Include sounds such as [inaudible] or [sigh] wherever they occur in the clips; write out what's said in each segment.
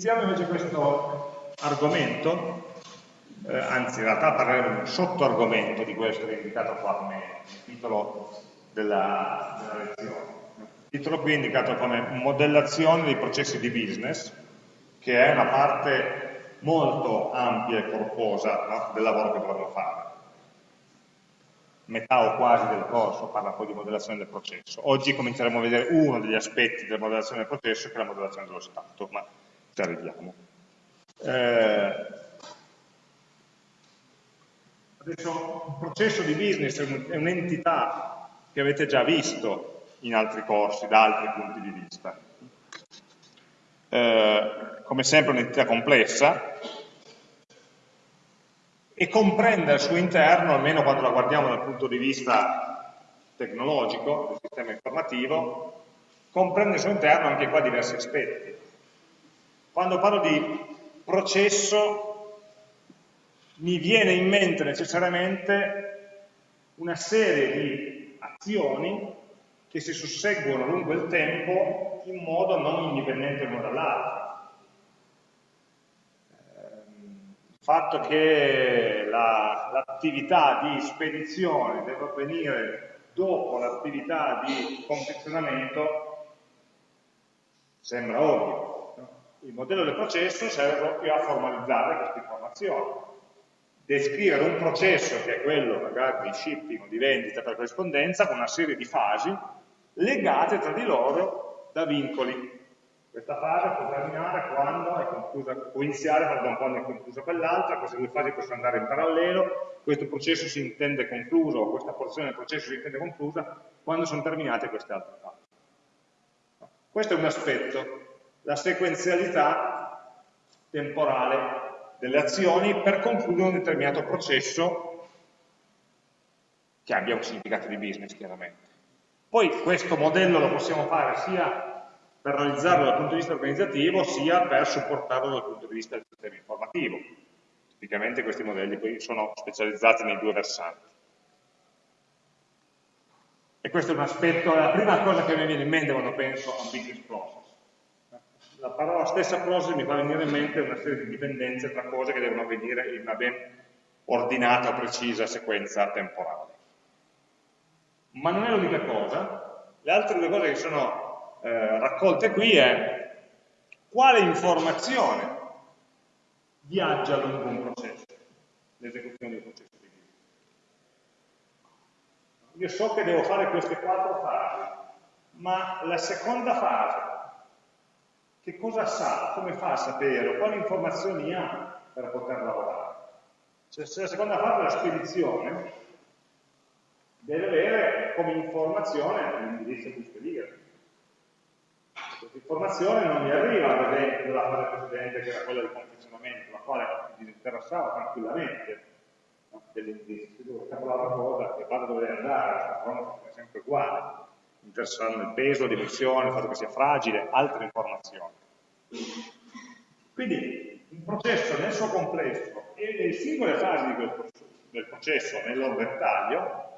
iniziamo invece questo argomento, eh, anzi in realtà parleremo di un sottoargomento di questo che è indicato qua come titolo della, della lezione. Il titolo qui è indicato come modellazione dei processi di business, che è una parte molto ampia e corposa no, del lavoro che dovremo fare. Metà o quasi del corso parla poi di modellazione del processo. Oggi cominceremo a vedere uno degli aspetti della modellazione del processo, che è la modellazione dello stato, ma ci arriviamo. Eh, adesso un processo di business è un'entità che avete già visto in altri corsi, da altri punti di vista. Eh, come sempre un'entità complessa e comprende al suo interno, almeno quando la guardiamo dal punto di vista tecnologico, del sistema informativo, comprende al suo interno anche qua diversi aspetti. Quando parlo di processo mi viene in mente necessariamente una serie di azioni che si susseguono lungo il tempo in modo non indipendente l'uno dall'altro. Ehm, il fatto che l'attività la, di spedizione deve avvenire dopo l'attività di confezionamento sembra ovvio. Il modello del processo serve proprio a formalizzare queste informazioni. Descrivere un processo, che è quello magari di shipping o di vendita per corrispondenza, con una serie di fasi, legate tra di loro da vincoli. Questa fase può terminare quando è conclusa, può iniziare pardon, quando è conclusa quell'altra, queste due fasi possono andare in parallelo, questo processo si intende concluso, o questa porzione del processo si intende conclusa quando sono terminate queste altre fasi. Questo è un aspetto, la sequenzialità temporale delle azioni per concludere un determinato processo che abbia un significato di business chiaramente. Poi questo modello lo possiamo fare sia per realizzarlo dal punto di vista organizzativo, sia per supportarlo dal punto di vista del sistema informativo. Tipicamente questi modelli poi sono specializzati nei due versanti. E questo è un aspetto, la prima cosa che mi viene in mente quando penso a un business process. La parola stessa process mi fa venire in mente una serie di dipendenze tra cose che devono avvenire in una ben ordinata precisa sequenza temporale. Ma non è l'unica cosa, le altre due cose che sono eh, raccolte qui è quale informazione viaggia lungo un processo, l'esecuzione di un processo di vita. Io so che devo fare queste quattro fasi, ma la seconda fase, che cosa sa, come fa a sapere, quali informazioni ha per poter lavorare? Cioè, se la seconda fase è la spedizione, deve avere come informazione l'indirizzo di spedire. Questa informazione non mi arriva, ad esempio, dalla fase precedente che era quella del confezionamento, la quale mi interessava tranquillamente no? dell'indirizzo. Devo capire una cosa che vada dove andare, la è sempre uguale. Interessano il peso, la dimensione, il fatto che sia fragile, altre informazioni. Quindi il processo nel suo complesso e le singole fasi del processo nel loro dettaglio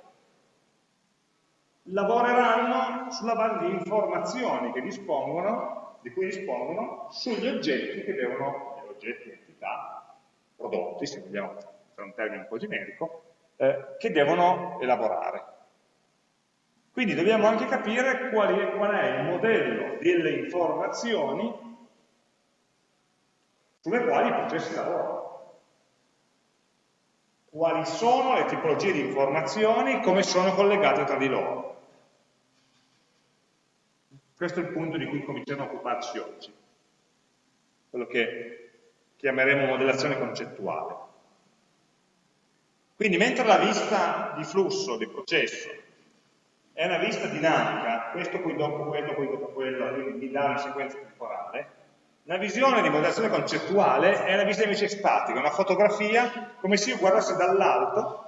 lavoreranno sulla base di informazioni che dispongono, di cui dispongono sugli oggetti che devono, gli oggetti, entità, prodotti, se vogliamo usare un termine un po' generico, eh, che devono elaborare. Quindi dobbiamo anche capire qual è, qual è il modello delle informazioni sulle quali i processi lavorano quali sono le tipologie di informazioni, come sono collegate tra di loro. Questo è il punto di cui cominciamo a occuparci oggi, quello che chiameremo modellazione concettuale. Quindi mentre la vista di flusso, di processo, è una vista dinamica, questo poi dopo quello, poi dopo quello, quindi mi dà una sequenza temporale, la visione di modellazione concettuale è una vista invece statica, una fotografia come se io guardassi dall'alto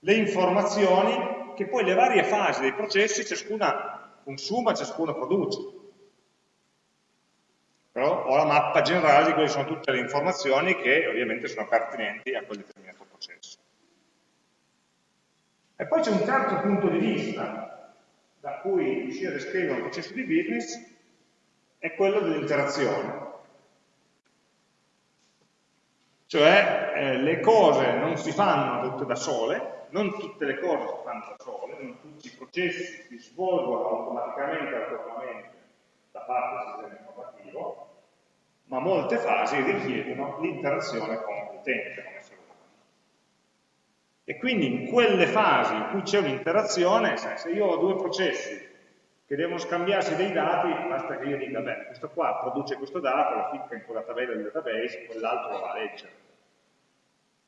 le informazioni che poi le varie fasi dei processi, ciascuna consuma, ciascuno produce. Però ho la mappa generale di quelle sono tutte le informazioni che ovviamente sono pertinenti a quel determinato processo. E poi c'è un terzo punto di vista da cui riuscire a descrivere un processo di business, è quello dell'interazione. Cioè eh, le cose non si fanno tutte da sole, non tutte le cose si fanno da sole, non tutti i processi si svolgono automaticamente, autonomamente da parte del sistema informativo, ma molte fasi richiedono l'interazione con l'utente. E quindi in quelle fasi in cui c'è un'interazione, se io ho due processi che devono scambiarsi dei dati, basta che io dica, beh, questo qua produce questo dato, lo ficca in quella tabella del database, quell'altro lo va a leggere.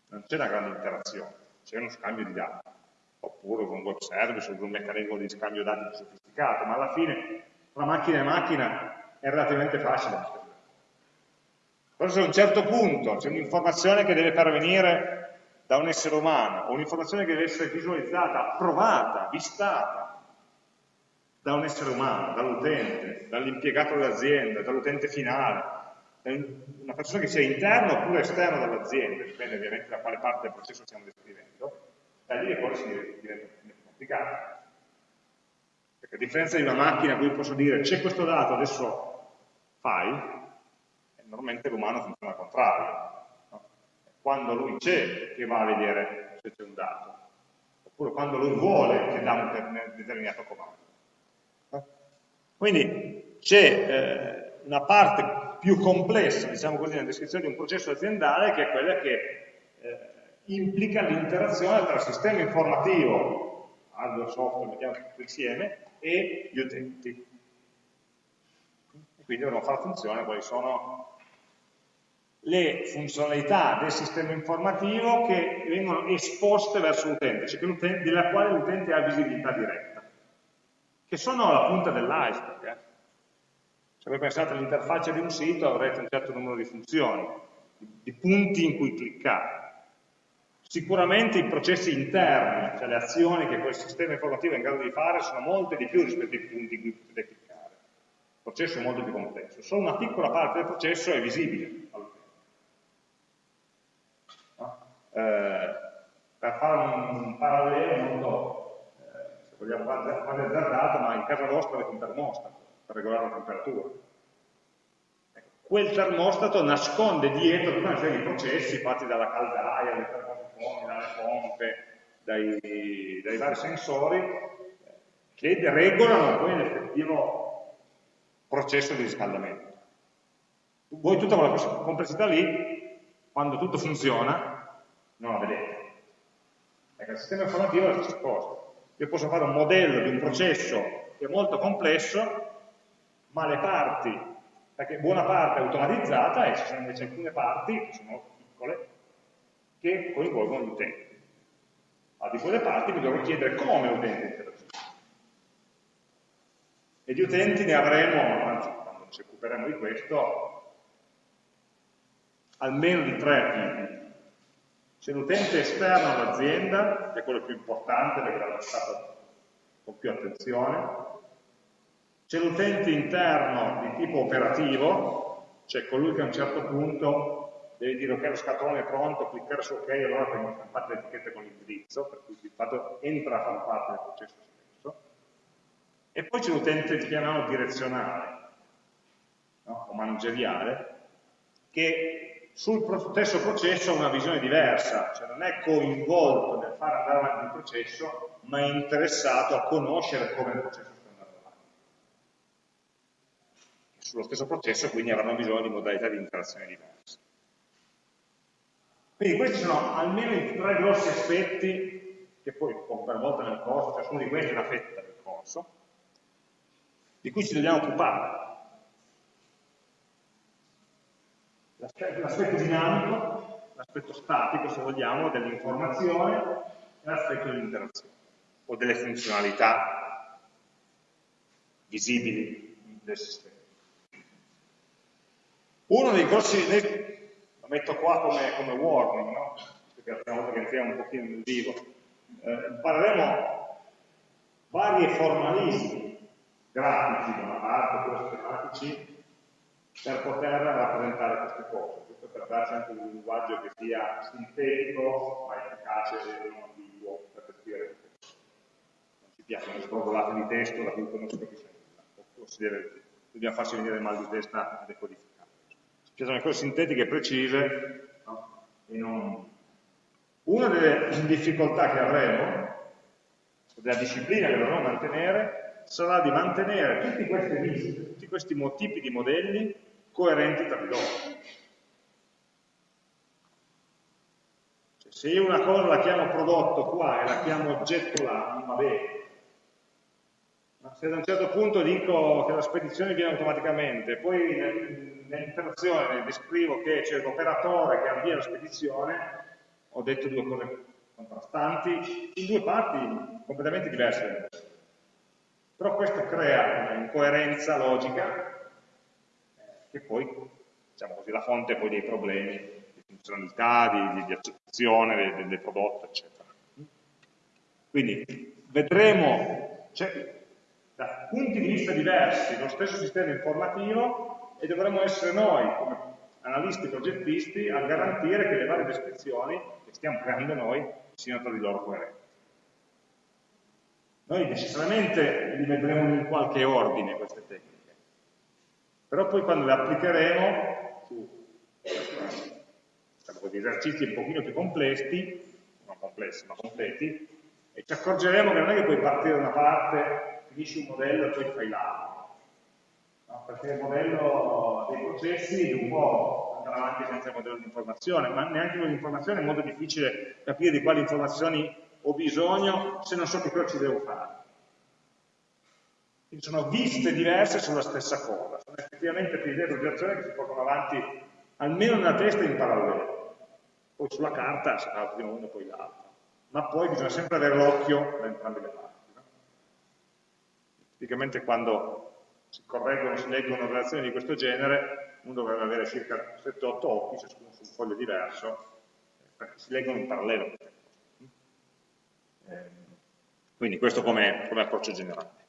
Non c'è una grande interazione, c'è uno scambio di dati, oppure con un web service, con un meccanismo di scambio dati più sofisticato, ma alla fine tra macchina e macchina è relativamente facile. Però se a un certo punto c'è un'informazione che deve pervenire da un essere umano, o un'informazione che deve essere visualizzata, approvata, vistata, da un essere umano, dall'utente, dall'impiegato dell'azienda, dall'utente finale, una persona che sia interna oppure esterna dall'azienda, dipende ovviamente da quale parte del processo stiamo descrivendo, da lì le cose si diventano più complicate. Perché a differenza di una macchina a cui posso dire c'è questo dato, adesso fai, normalmente l'umano funziona al contrario. Quando lui c'è che va a vedere se c'è un dato, oppure quando lui vuole che dà un determinato comando. Quindi c'è eh, una parte più complessa, diciamo così, nella descrizione di un processo aziendale che è quella che eh, implica l'interazione tra il sistema informativo, hardware, software, mettiamo tutto insieme, e gli utenti. E quindi dovremo fare funzione quali sono le funzionalità del sistema informativo che vengono esposte verso l'utente, cioè della quale l'utente ha visibilità diretta che sono la punta dell'iceberg. Eh? Se voi pensate all'interfaccia di un sito avrete un certo numero di funzioni, di punti in cui cliccare. Sicuramente i processi interni, cioè le azioni che quel sistema informativo è in grado di fare, sono molte di più rispetto ai punti in cui potete cliccare. Il processo è molto più complesso. Solo una piccola parte del processo è visibile all'utente. No? Eh, per fare un parallelo molto vogliamo fare azzardato, ma in casa vostra avete un termostato per regolare la temperatura. Ecco, quel termostato nasconde dietro tutta una serie di processi fatti dalla caldaia, dai termofoni, dalle pompe, dai, dai vari sensori, che regolano poi l'effettivo processo di riscaldamento. Voi tutta quella complessità lì, quando tutto funziona, non la vedete. Ecco, il sistema informativo è cosa. Io posso fare un modello di un processo che è molto complesso, ma le parti, perché buona parte è automatizzata e ci sono invece alcune parti, che sono piccole, che coinvolgono gli utenti. A di quelle parti mi dovrò chiedere come l'utente interagisce. E di utenti ne avremo, anzi, quando ci occuperemo di questo, almeno di tre tipi. C'è l'utente esterno all'azienda, è quello più importante perché l'ha trattato con più attenzione, c'è l'utente interno di tipo operativo, cioè colui che a un certo punto deve dire ok lo scatolone è pronto, cliccare su ok, allora vengono stampate le etichette con l'indirizzo, per cui di fatto entra a far parte del processo stesso. E poi c'è l'utente che chiamiamo direzionale, no? o manageriale, che sul stesso processo ha una visione diversa, cioè non è coinvolto nel far andare avanti il processo, ma è interessato a conoscere come il processo sta andando avanti. Sullo stesso processo quindi avranno bisogno di modalità di interazione diverse. Quindi questi sono almeno i tre grossi aspetti che poi per volta nel corso, ciascuno di questi è una fetta del corso, di cui ci dobbiamo occupare. L'aspetto dinamico, l'aspetto statico, se vogliamo, dell'informazione e l'aspetto dell'interazione o delle funzionalità visibili del sistema. Uno dei grossi, lo metto qua come, come warning, no? perché la prima volta che entriamo un pochino nel vivo, eh, impareremo vari formalismi grafici da una parte, oppure schematici, per poter rappresentare queste cose, questo per darci anche un linguaggio che sia sintetico ma efficace e non ambiguo per descrivere queste cose. Non ci piacciono le sprovolate di testo da cui non si capisce nulla, o dobbiamo farci venire mal di testa a decodificare. Ci piacciono le cose sintetiche e precise, no? e non... Una delle difficoltà che avremo, della disciplina che dovremo mantenere, sarà di mantenere tutti questi tutti questi tipi di modelli coerenti tra di loro. Cioè, se io una cosa la chiamo prodotto qua e la chiamo oggetto là, non va bene. Ma se ad un certo punto dico che la spedizione viene automaticamente, poi nell'interazione descrivo che c'è l'operatore che avvia la spedizione, ho detto due cose contrastanti, in due parti completamente diverse. Però questo crea un'incoerenza logica che poi, diciamo così, la fonte poi dei problemi di funzionalità, di, di, di accettazione del, del, prodotto, eccetera. Quindi vedremo, cioè, da punti di vista diversi, lo stesso sistema informativo e dovremo essere noi, come analisti progettisti, a garantire che le varie descrizioni che stiamo creando noi siano tra di loro coerenti. Noi necessariamente li vedremo in qualche ordine queste tecniche però poi quando le applicheremo su diciamo esercizi un pochino più complessi, non complessi ma completi, e ci accorgeremo che non è che puoi partire da una parte, finisci un modello e poi fai l'altro. No? Perché il modello dei processi un po' andare avanti senza il modello di informazione, ma neanche con l'informazione è molto difficile capire di quali informazioni ho bisogno se non so che cosa ci devo fare. Quindi sono viste diverse sulla stessa cosa, sono effettivamente idee di operazioni che si portano avanti almeno nella testa in parallelo. Poi sulla carta fa prima uno poi l'altro. Ma poi bisogna sempre avere l'occhio da entrambe le parti. No? Tipicamente quando si correggono, si leggono relazioni di questo genere, uno dovrebbe avere circa 7-8 occhi, ciascuno su un foglio diverso, perché si leggono in parallelo. Eh, quindi questo come, come approccio generale.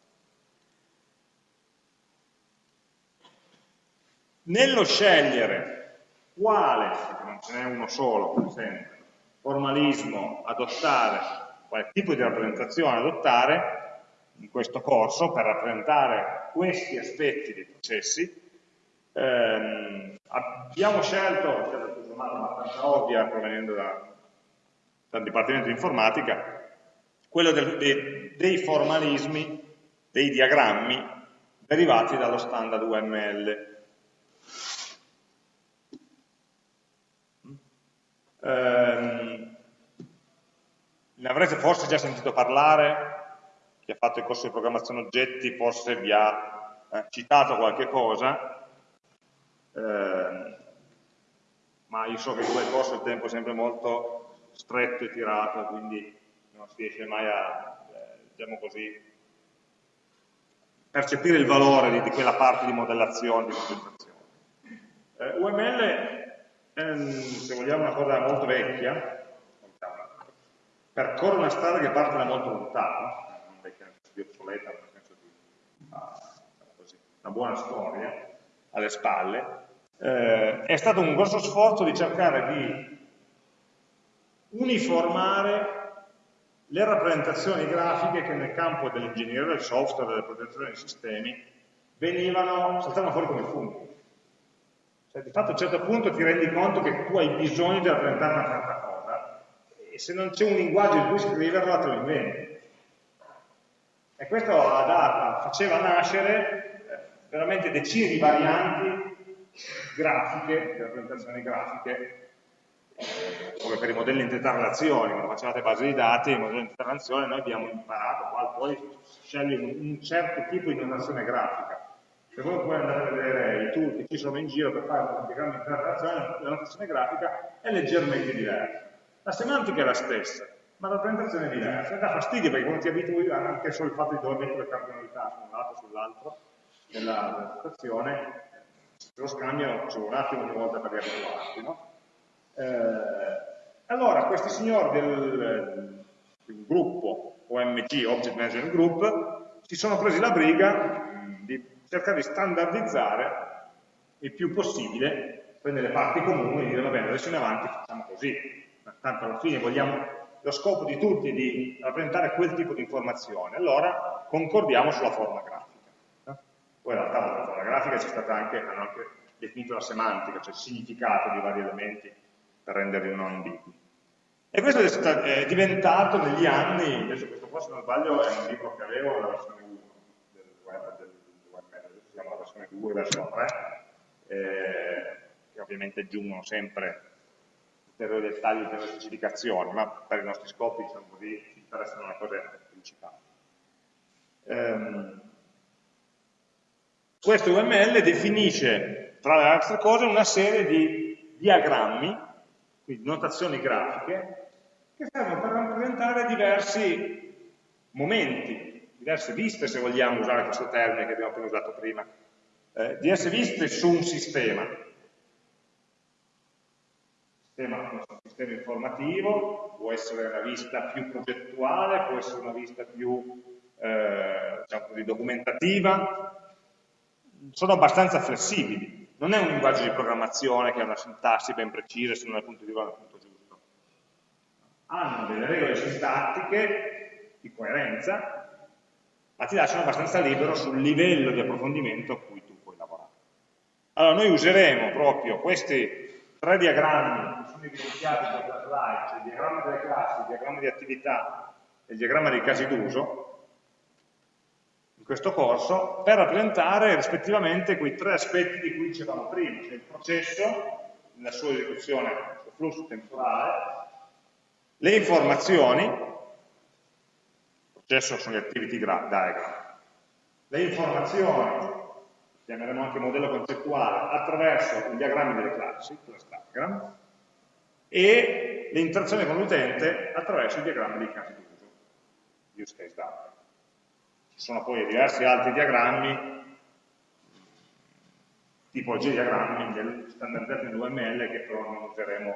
Nello scegliere quale, perché non ce n'è uno solo, per esempio, formalismo adottare, quale tipo di rappresentazione adottare in questo corso per rappresentare questi aspetti dei processi, ehm, abbiamo scelto, è una abbastanza ovvia provenendo da, dal Dipartimento di Informatica, quello del, dei, dei formalismi, dei diagrammi derivati dallo standard UML. Ehm, ne avrete forse già sentito parlare, chi ha fatto il corso di programmazione oggetti forse vi ha eh, citato qualche cosa, eh, ma io so che come corso il tempo è sempre molto stretto e tirato, quindi non si riesce mai a, eh, diciamo così, percepire il valore di, di, quella parte di modellazione, di presentazione. Eh, UML ehm, se vogliamo una cosa molto vecchia, percorre una strada che parte da molto lontano, non vecchia nel senso di obsoleta, nel senso di così, una buona storia alle spalle, eh, è stato un grosso sforzo di cercare di uniformare le rappresentazioni grafiche che nel campo dell'ingegneria del software, delle protezioni dei sistemi, venivano, saltavano fuori come funghi. Cioè, di fatto a un certo punto ti rendi conto che tu hai bisogno di rappresentare una certa cosa e se non c'è un linguaggio in cui scriverla te lo inventi. E questo dato, faceva nascere eh, veramente decine di varianti grafiche, di rappresentazioni grafiche, come per i modelli di intenta relazioni, quando facevate base di dati, i modelli di intenta relazione noi abbiamo imparato, qual poi scegli un certo tipo di notazione grafica se voi poi andate a vedere i tool che ci sono in giro per fare un diagramma di interazione, la notazione grafica è leggermente diversa. La semantica è la stessa, ma la rappresentazione è diversa. Dà fastidio perché quando ti abitui anche solo il fatto di dover mettere le cardinalità su un lato sull'altro nella notazione, lo scambio ci un attimo ogni volta per riabituarsi. No? Eh, allora, questi signori del, del gruppo OMG, Object Management Group, si sono presi la briga di cercare di standardizzare il più possibile, prendere le parti comuni e dire va bene, adesso in avanti facciamo così, tanto alla fine vogliamo, lo scopo di tutti è di rappresentare quel tipo di informazione, allora concordiamo sulla forma grafica. Poi in realtà la forma grafica c'è stata anche, hanno anche definito la semantica, cioè il significato di vari elementi per renderli non ambigui. E questo è, diventato negli anni, adesso questo qua se non sbaglio è un libro che avevo, la versione 1 del web, del web adesso si chiama la versione 2, versione 3, eh, che ovviamente aggiungono sempre ulteriori dettagli, ulteriori specificazioni, ma per i nostri scopi diciamo così, ci interessano le cose principali. Um, questo UML definisce, tra le altre cose, una serie di diagrammi, quindi notazioni grafiche, che servono per rappresentare diversi momenti, diverse viste, se vogliamo usare questo termine che abbiamo appena usato prima, eh, diverse viste su un sistema. Sistema, un sistema informativo, può essere una vista più progettuale, può essere una vista più eh, diciamo così, documentativa, sono abbastanza flessibili. Non è un linguaggio di programmazione che ha una sintassi ben precisa se non è punto di vista punto giusto. Hanno delle regole sintattiche di coerenza, ma ti lasciano abbastanza libero sul livello di approfondimento a cui tu puoi lavorare. Allora, noi useremo proprio questi tre diagrammi che sono evidenziati in questa slide, cioè il diagramma delle classi, il diagramma di attività e il diagramma dei casi d'uso, in questo corso per rappresentare rispettivamente quei tre aspetti di cui dicevamo prima, cioè il processo, nella sua esecuzione, il flusso temporale, le informazioni, il processo sono gli activity diagram, le informazioni, chiameremo anche modello concettuale, attraverso i diagrammi delle classi, class diagram, e l'interazione con l'utente attraverso i diagrammi dei casi d'uso, use case diagram. Ci sono poi diversi altri diagrammi, tipologie di diagrammi standardizzati nell'UML che però non useremo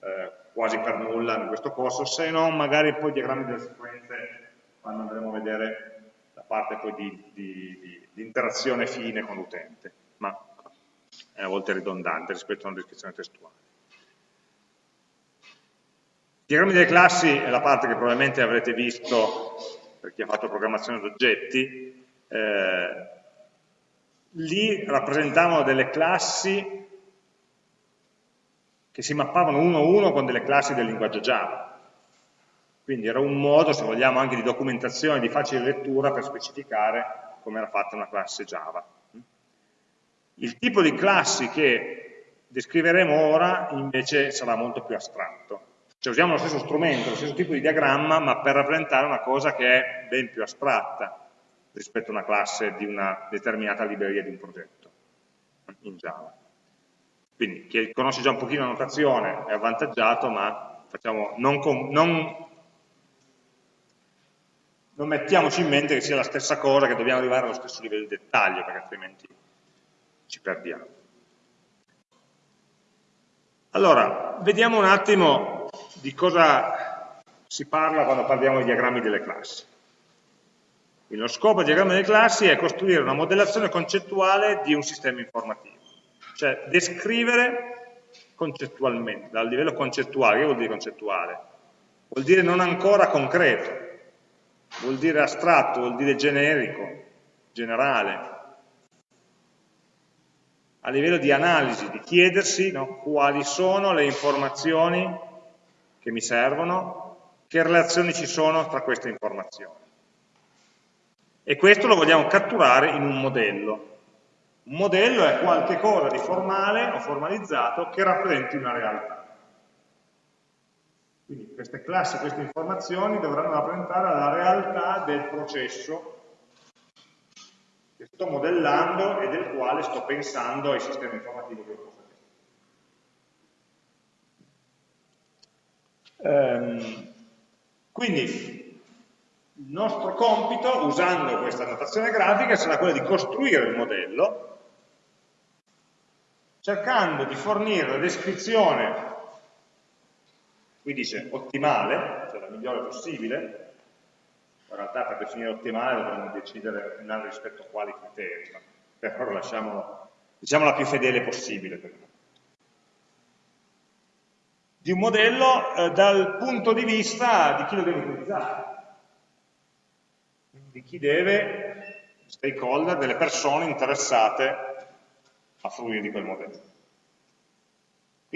eh, quasi per nulla in questo corso, se non magari poi diagrammi delle sequenze quando andremo a vedere parte poi di, di, di, di interazione fine con l'utente, ma è a volte ridondante rispetto a una descrizione testuale. I diagrammi delle classi è la parte che probabilmente avrete visto per chi ha fatto programmazione d'oggetti, eh, lì rappresentavano delle classi che si mappavano uno a uno con delle classi del linguaggio Java. Quindi era un modo, se vogliamo, anche di documentazione, di facile lettura per specificare come era fatta una classe Java. Il tipo di classi che descriveremo ora invece sarà molto più astratto. Cioè usiamo lo stesso strumento, lo stesso tipo di diagramma, ma per rappresentare una cosa che è ben più astratta rispetto a una classe di una determinata libreria di un progetto in Java. Quindi chi conosce già un pochino la notazione è avvantaggiato, ma facciamo, non, non, non mettiamoci in mente che sia la stessa cosa, che dobbiamo arrivare allo stesso livello di dettaglio, perché altrimenti ci perdiamo. Allora, vediamo un attimo di cosa si parla quando parliamo di diagrammi delle classi. Quindi lo scopo del diagramma delle classi è costruire una modellazione concettuale di un sistema informativo, cioè descrivere concettualmente, dal livello concettuale, che vuol dire concettuale? Vuol dire non ancora concreto, vuol dire astratto, vuol dire generico, generale, a livello di analisi, di chiedersi no, quali sono le informazioni che mi servono, che relazioni ci sono tra queste informazioni. E questo lo vogliamo catturare in un modello. Un modello è qualche cosa di formale o formalizzato che rappresenti una realtà. Queste classi, queste informazioni dovranno rappresentare la realtà del processo che sto modellando e del quale sto pensando ai sistemi informativi che ho Ehm, quindi il nostro compito, usando questa notazione grafica, sarà quello di costruire il modello cercando di fornire la descrizione, qui dice ottimale, cioè la migliore possibile, in realtà per definire ottimale dovremmo decidere rispetto a quali criteri, ma per ora lasciamo diciamo la più fedele possibile per noi. Di un modello eh, dal punto di vista di chi lo deve utilizzare, di chi deve, stakeholder, delle persone interessate a fruire di quel modello.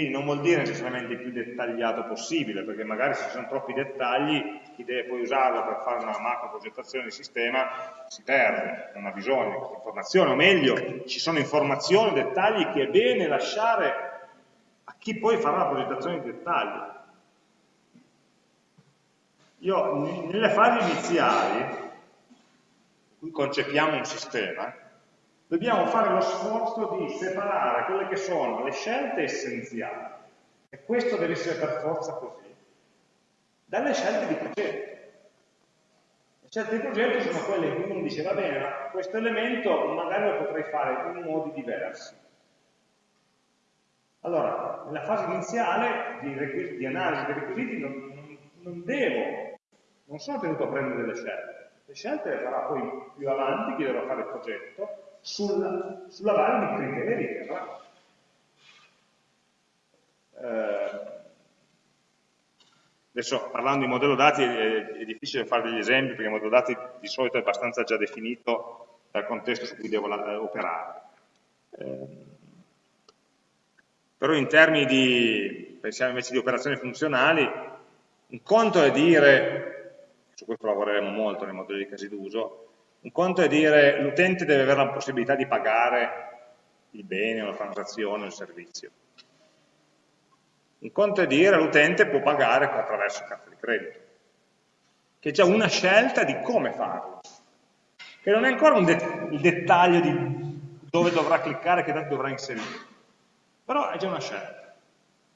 Quindi non vuol dire necessariamente il più dettagliato possibile, perché magari se ci sono troppi dettagli, chi deve poi usarlo per fare una macro progettazione di sistema si perde, non ha bisogno di questa informazione, o meglio, ci sono informazioni, dettagli che è bene lasciare a chi poi farà la progettazione di dettagli. Io nelle fasi iniziali, in cui concepiamo un sistema, dobbiamo fare lo sforzo di separare quelle che sono le scelte essenziali, e questo deve essere per forza così, dalle scelte di progetto. Le scelte di progetto sono quelle in cui uno dice, va bene, ma questo elemento magari lo potrei fare in modi diversi. Allora, nella fase iniziale di, di analisi dei requisiti non, non, non devo, non sono tenuto a prendere delle scelte. Le scelte le farà poi più avanti chi dovrà fare il progetto, sulla, sulla base di avrà. Eh, adesso parlando di modello dati è, è, difficile fare degli esempi perché il modello dati di solito è abbastanza già definito dal contesto su cui devo operare. Eh, però in termini di, pensiamo invece di operazioni funzionali, un conto è dire, su questo lavoreremo molto nei modelli di casi d'uso, un conto è dire l'utente deve avere la possibilità di pagare il bene, la transazione, il servizio. Un conto è dire l'utente può pagare attraverso carta di credito, che è già una scelta di come farlo, che non è ancora de il dettaglio di dove dovrà cliccare, che dati dovrà inserire, però è già una scelta.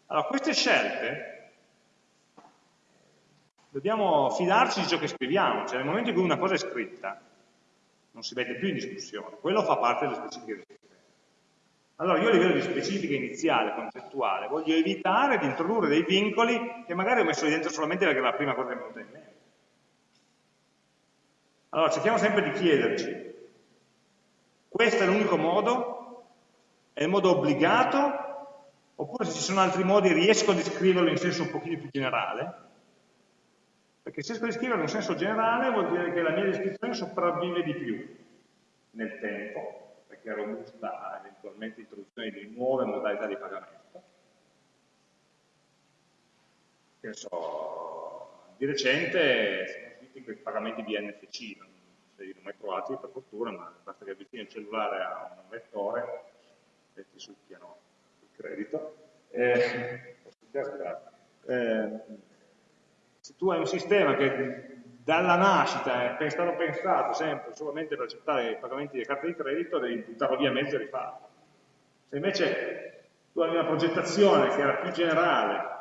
Allora, queste scelte dobbiamo fidarci di ciò che scriviamo, cioè nel momento in cui una cosa è scritta, non si mette più in discussione, quello fa parte delle specifiche del sistema. Allora io a livello di specifica iniziale, concettuale, voglio evitare di introdurre dei vincoli che magari ho messo dentro solamente perché è la prima cosa che mi è venuta in mente. Allora cerchiamo sempre di chiederci, questo è l'unico modo? È il modo obbligato? Oppure se ci sono altri modi riesco a descriverlo in senso un pochino più generale? Perché se riesco a descriverlo in senso generale vuol dire che la mia descrizione sopravvive di più nel tempo, perché è robusta a eventualmente introduzione di nuove modalità di pagamento. Che so, di recente sono usciti quei pagamenti di NFC, non li ho mai trovati per fortuna, ma basta che avvicini il cellulare a un vettore e ti succhiano il credito. Eh, eh, tu hai un sistema che dalla nascita è stato pensato sempre solamente per accettare i pagamenti di carte di credito, devi buttarlo via mezzo e rifarlo. Se invece tu hai una progettazione che era più generale,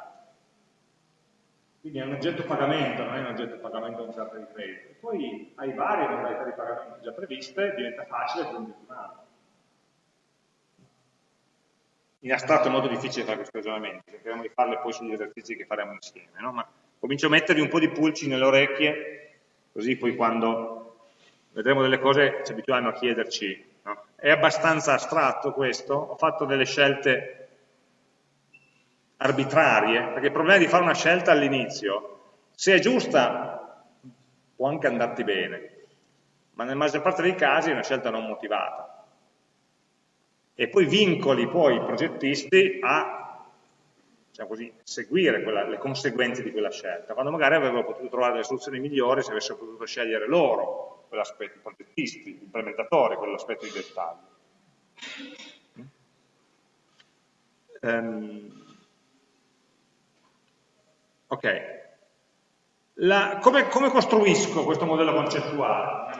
quindi è un oggetto pagamento, non è un oggetto pagamento con carta di credito, poi hai varie modalità di pagamento già previste, diventa facile aggiungere un altro. In astratto è molto difficile fare questi ragionamenti, cercheremo di farle poi sugli esercizi che faremo insieme, no? ma comincio a mettervi un po' di pulci nelle orecchie, così poi quando vedremo delle cose ci abituiamo a chiederci, no? è abbastanza astratto questo, ho fatto delle scelte arbitrarie, perché il problema di fare una scelta all'inizio, se è giusta può anche andarti bene, ma nella maggior parte dei casi è una scelta non motivata. E poi vincoli poi i progettisti a diciamo così, seguire quella, le conseguenze di quella scelta, quando magari avrebbero potuto trovare delle soluzioni migliori se avessero potuto scegliere loro quell'aspetto, i progettisti, gli implementatori, quell'aspetto di dettaglio. Um, ok, La, come, come, costruisco questo modello concettuale?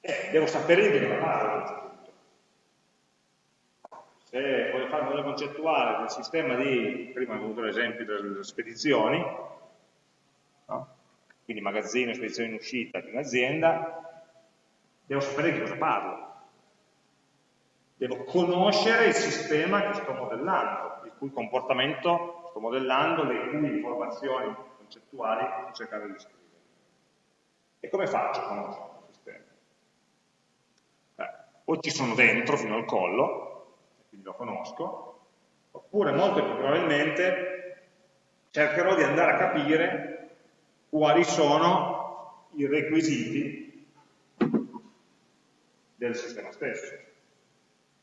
Eh, devo sapere di cosa parlo se voglio fare un modello concettuale del sistema di, prima ho avuto l'esempio delle spedizioni, no? quindi magazzino, spedizione in uscita di un'azienda, devo sapere di cosa parlo. Devo conoscere il sistema che sto modellando, il cui comportamento sto modellando, le cui informazioni concettuali sto cercando di scrivere. E come faccio a conoscere il sistema? Beh, o ci sono dentro fino al collo, lo conosco, oppure molto più probabilmente cercherò di andare a capire quali sono i requisiti del sistema stesso.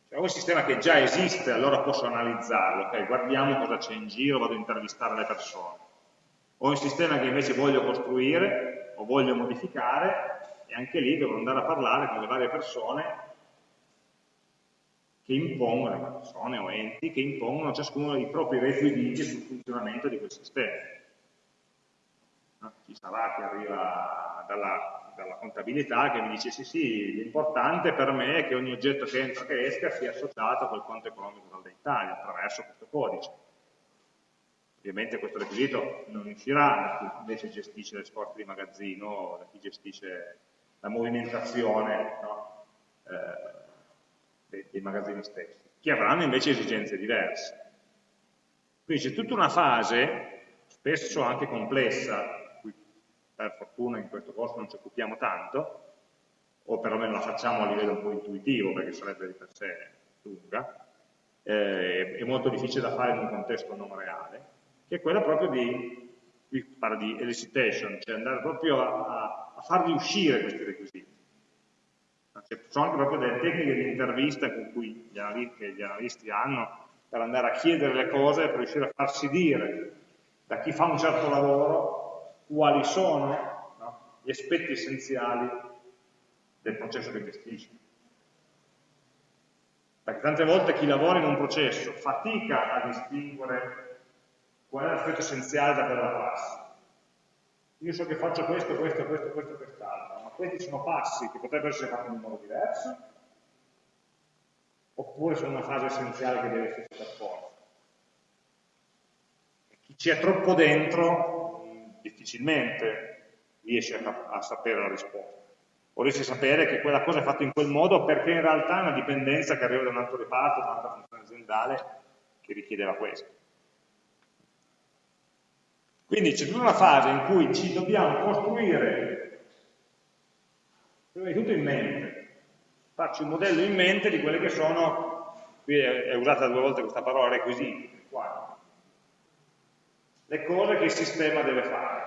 Cioè, un sistema che già esiste, allora posso analizzarlo, ok, guardiamo cosa c'è in giro, vado a intervistare le persone. Ho un sistema che invece voglio costruire o voglio modificare e anche lì devo andare a parlare con le varie persone che impongono, persone o enti, che impongono ciascuno i propri requisiti sul funzionamento di quel sistema. No? Ci sarà chi arriva dalla, dalla, contabilità che mi dice sì sì, l'importante per me è che ogni oggetto che entra e che esca sia associato col conto economico dell'Italia attraverso questo codice. Ovviamente questo requisito non uscirà da chi invece gestisce le scorte di magazzino o da chi gestisce la movimentazione no? eh, dei, magazzini stessi, che avranno invece esigenze diverse. Quindi c'è tutta una fase, spesso anche complessa, per fortuna in questo corso non ci occupiamo tanto, o perlomeno la facciamo a livello un po' intuitivo, perché sarebbe di per sé lunga, eh, è molto difficile da fare in un contesto non reale, che è quella proprio di, qui parla di elicitation, cioè andare proprio a, a farli uscire questi requisiti. Cioè, sono anche proprio delle tecniche di intervista cui gli che gli analisti hanno per andare a chiedere le cose per riuscire a farsi dire da chi fa un certo lavoro quali sono no, gli aspetti essenziali del processo che gestisce. Perché tante volte chi lavora in un processo fatica a distinguere qual è l'aspetto essenziale da quella prassi. Io so che faccio questo, questo, questo, questo, quest'altro questi sono passi che potrebbero essere fatti in un modo diverso, oppure sono una fase essenziale che deve essere per forza. Chi ci è troppo dentro difficilmente riesce a, a sapere la risposta, o riesce a sapere che quella cosa è fatta in quel modo perché in realtà è una dipendenza che arriva da un altro reparto, da un'altra funzione aziendale che richiedeva questo. Quindi c'è tutta una fase in cui ci dobbiamo costruire prima di tutto in mente, faccio un modello in mente di quelle che sono, qui è, è usata due volte questa parola, requisiti, qua, le cose che il sistema deve fare,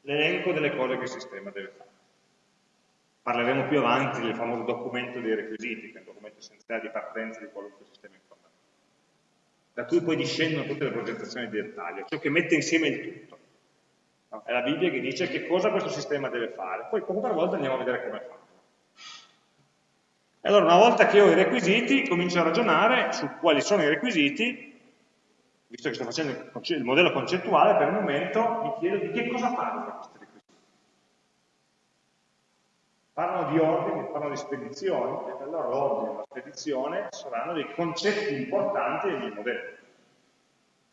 l'elenco delle cose che il sistema deve fare. Parleremo più avanti del famoso documento dei requisiti, che è un documento essenziale di partenza di qualunque sistema informativo, da cui poi discendono tutte le progettazioni di dettaglio, ciò che mette insieme il tutto. No? È la Bibbia che dice che cosa questo sistema deve fare, poi poco per volta andiamo a vedere come fa. E allora una volta che ho i requisiti, comincio a ragionare su quali sono i requisiti, visto che sto facendo il modello concettuale, per il momento mi chiedo di che cosa parlo questi requisiti. Parlano di ordine, parlano di spedizioni, e allora l'ordine e la spedizione saranno dei concetti importanti del mio modello.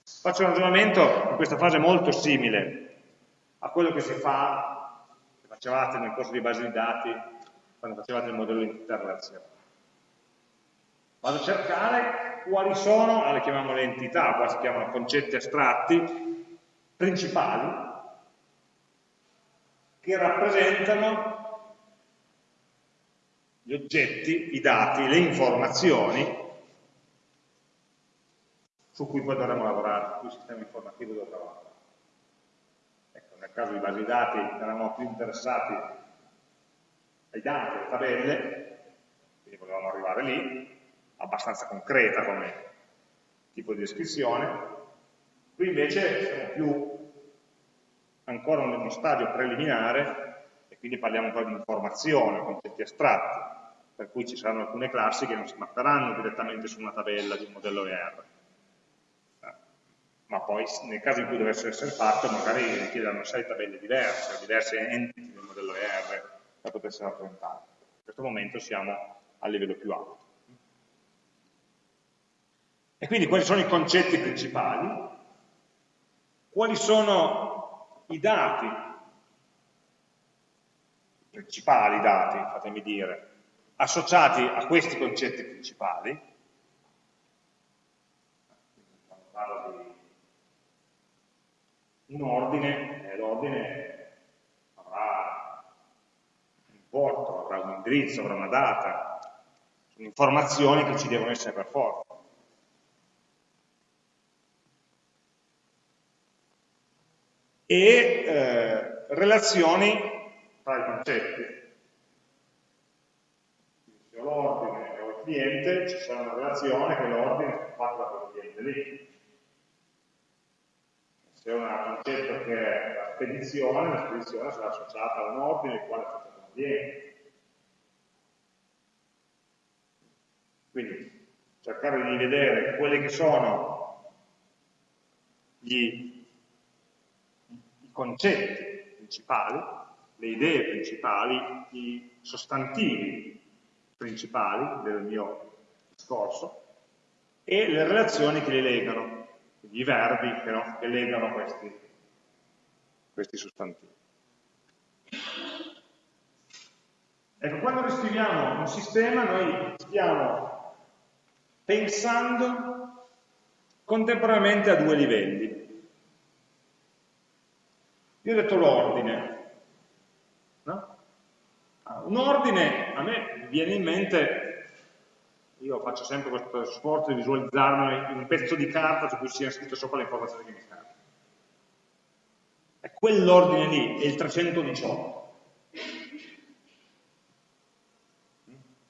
Faccio un ragionamento in questa fase molto simile a quello che si fa, che facevate nel corso di base di dati, quando facevate il modello di interrelazione. Vado a cercare quali sono, ah, le chiamiamo le entità, qua si chiamano concetti astratti, principali, che rappresentano gli oggetti, i dati, le informazioni su cui poi dovremo lavorare, su cui il sistema informativo dovrà lavorare nel caso di basi dati eravamo più interessati ai dati, alle tabelle, quindi volevamo arrivare lì, abbastanza concreta come tipo di descrizione, qui invece siamo più ancora in uno stadio preliminare e quindi parliamo po' di informazione, concetti astratti, per cui ci saranno alcune classi che non si mapperanno direttamente su una tabella di un modello ER, ma poi nel caso in cui dovesse essere fatto magari richiederanno sei tabelle diverse, diverse entity del modello ER per poter essere rappresentate. In questo momento siamo a livello più alto. E quindi quali sono i concetti principali? Quali sono i dati, principali dati, fatemi dire, associati a questi concetti principali? Quando parlo di un ordine, eh, l'ordine avrà un importo, avrà un indirizzo, avrà una data, sono informazioni che ci devono essere per forza. E eh, relazioni tra i concetti. ho l'ordine e ho il cliente, ci sarà una relazione che l'ordine è fatto da quel cliente lì. Ho un concetto che è la spedizione, la spedizione sarà associata a un ordine il quale è da un. Quindi cercare di vedere quelli che sono gli, i concetti principali, le idee principali, i sostantivi principali del mio discorso e le relazioni che li legano, i verbi che, no, che legano questi, questi sostantivi. Ecco, quando riscriviamo un sistema noi stiamo pensando contemporaneamente a due livelli. Io ho detto l'ordine. No? Ah, un ordine, a me viene in mente, io faccio sempre questo sforzo di visualizzarmi un pezzo di carta su cui sia scritto sopra le informazioni che mi servono. Quell'ordine lì è il 318.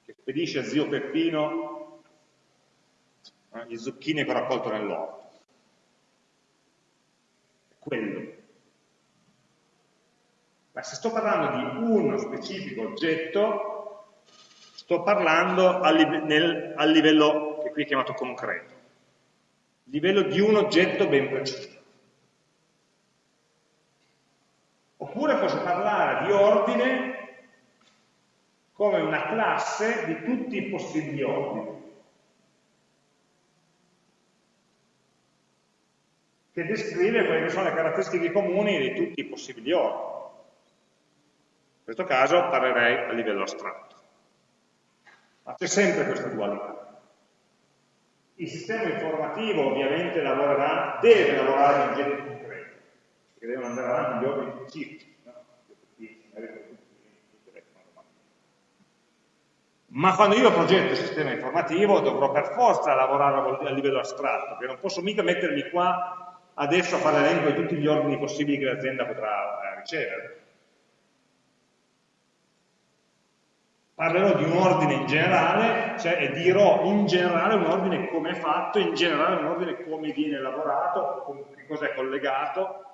Che spedisce a zio Peppino eh, gli zucchini che ho raccolto nell'orto. È quello. Ma se sto parlando di uno specifico oggetto, sto parlando a, live nel, a livello che qui è chiamato concreto, livello di un oggetto ben preciso. Oppure posso parlare di ordine come una classe di tutti i possibili ordini. che descrive quelle che sono le caratteristiche comuni di tutti i possibili ordini. In questo caso parlerei a livello astratto. Ma c'è sempre questa dualità. Il sistema informativo ovviamente lavorerà, deve lavorare in oggetti concreti, che devono andare avanti gli ordini specifici. No? Ma quando io progetto il sistema informativo dovrò per forza lavorare a livello astratto, perché non posso mica mettermi qua adesso a fare l'elenco di tutti gli ordini possibili che l'azienda potrà eh, ricevere. Parlerò di un ordine in generale, cioè e dirò in generale un ordine come è fatto, in generale un ordine come viene elaborato, con che cosa è collegato,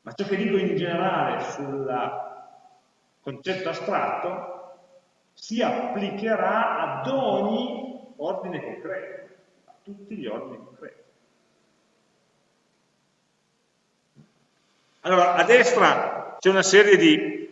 ma ciò che dico in generale sul concetto astratto si applicherà ad ogni ordine concreto, a tutti gli ordini concreti. Allora, a destra c'è una serie di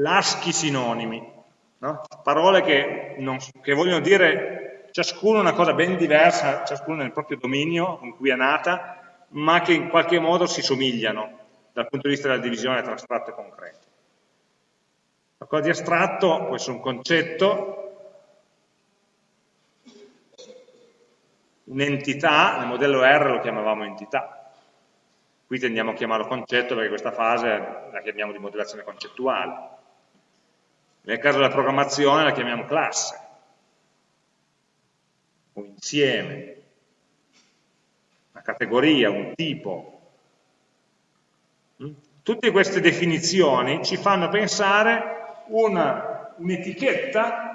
laschi sinonimi, no? parole che, non, che, vogliono dire ciascuno una cosa ben diversa, ciascuno nel proprio dominio con cui è nata, ma che in qualche modo si somigliano dal punto di vista della divisione tra astratto e concreto. Qualcosa di astratto può essere un concetto, un'entità, nel modello R lo chiamavamo entità, Qui tendiamo a chiamarlo concetto perché questa fase la chiamiamo di modellazione concettuale. Nel caso della programmazione la chiamiamo classe, un insieme, una categoria, un tipo. Mm? Tutte queste definizioni ci fanno pensare un'etichetta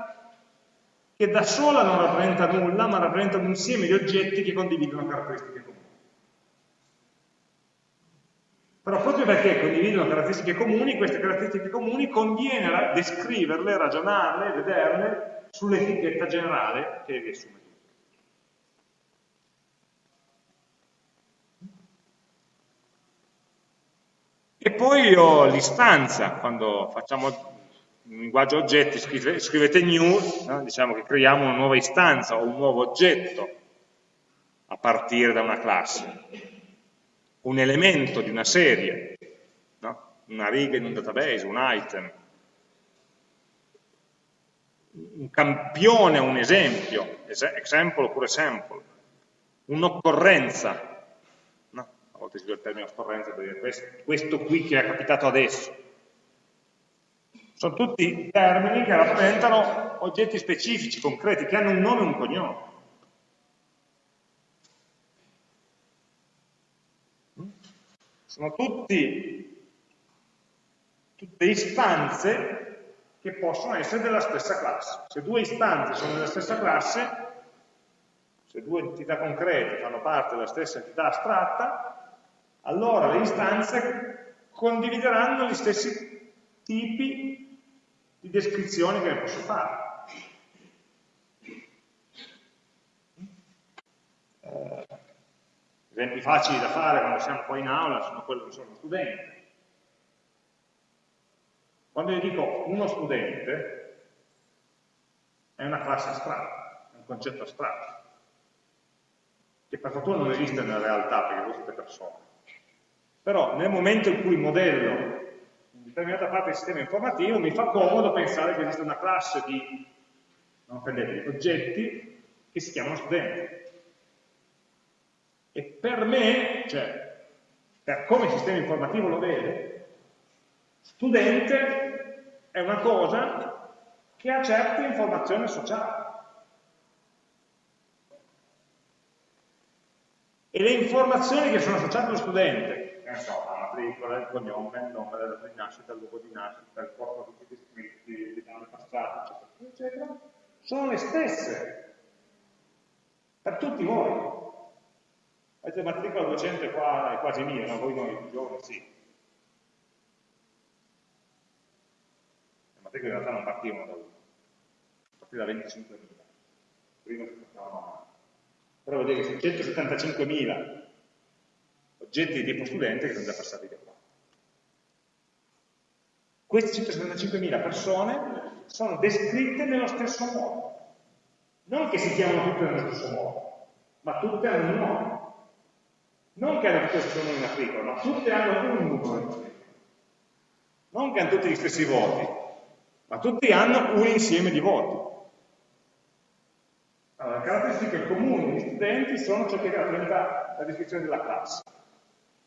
che da sola non rappresenta nulla, ma rappresenta un insieme di oggetti che condividono caratteristiche comuni. Però proprio perché condividono caratteristiche comuni, queste caratteristiche comuni conviene descriverle, ragionarle, vederle sull'etichetta generale che riassume tutto. E poi ho l'istanza, quando facciamo un linguaggio oggetti, scrivete new, no? diciamo che creiamo una nuova istanza o un nuovo oggetto a partire da una classe un elemento di una serie, no? una riga in un database, un item, un campione, un esempio, example oppure sample, un'occorrenza, no? a volte si usa il termine occorrenza per dire questo, questo qui che è capitato adesso. Sono tutti termini che rappresentano oggetti specifici, concreti, che hanno un nome e un cognome. Sono tutti, tutte istanze che possono essere della stessa classe. Se due istanze sono della stessa classe, se due entità concrete fanno parte della stessa entità astratta, allora le istanze condivideranno gli stessi tipi di descrizioni che ne posso fare. Esempi facili da fare quando siamo qua in aula sono quelli che sono studenti. Quando io dico uno studente, è una classe astratta, è un concetto astratto che per fortuna non esiste nella realtà perché sono tutte persone. Però nel momento in cui modello una determinata parte del sistema informativo mi fa comodo pensare che esiste una classe di, non prendete, oggetti che si chiamano studenti. E per me, cioè per come il sistema informativo lo vede, studente è una cosa che ha certe informazioni associate. E le informazioni che sono associate allo studente, che ne so, la matricola, il cognome, il nome della data di nascita, il luogo di nascita, il corpo di tutti gli iscritti, l'età passata, eccetera, eccetera, sono le stesse per tutti voi. Avete matricola 200 qua è quasi mia, ma voi noi giovani sì. Le matricole in realtà non partivano da uno, partivano da 25.000. Prima si portavano a però vedete che sono 175.000 oggetti di tipo studente che sono già passati da qua. Queste 175.000 persone sono descritte nello stesso modo. Non che si chiamano tutte nello stesso modo, ma tutte hanno un nome. Non che hanno tutte lo stesso nome in articolo, ma tutte hanno un numero. Non che hanno tutti gli stessi voti, ma tutti hanno un insieme di voti. Allora, le caratteristiche comuni degli studenti sono ciò che rappresenta la descrizione della classe.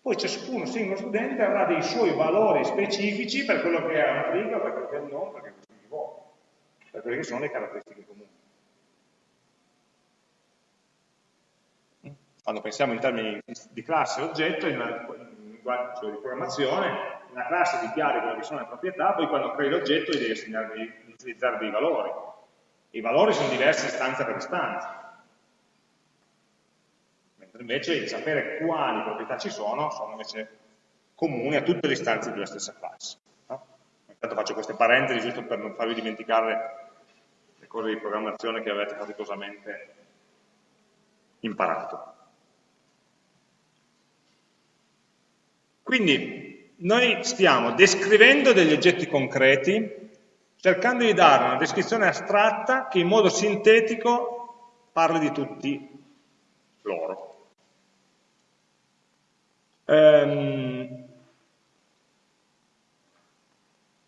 Poi ciascuno singolo studente avrà dei suoi valori specifici per quello che è una riga, per quello che è il nome, per quello che è il voto, per quelle che sono le caratteristiche comuni. Quando pensiamo in termini di classe oggetto, in linguaggio di programmazione, una classe dichiara quelle che sono le proprietà, poi quando crei l'oggetto devi, devi utilizzare dei valori i valori sono diversi istanza per istanza, mentre invece sapere quali proprietà ci sono sono invece comuni a tutte le istanze della stessa classe. No? Intanto faccio queste parentesi giusto per non farvi dimenticare le cose di programmazione che avete faticosamente imparato. Quindi noi stiamo descrivendo degli oggetti concreti cercando di dare una descrizione astratta che in modo sintetico parli di tutti loro. Ehm,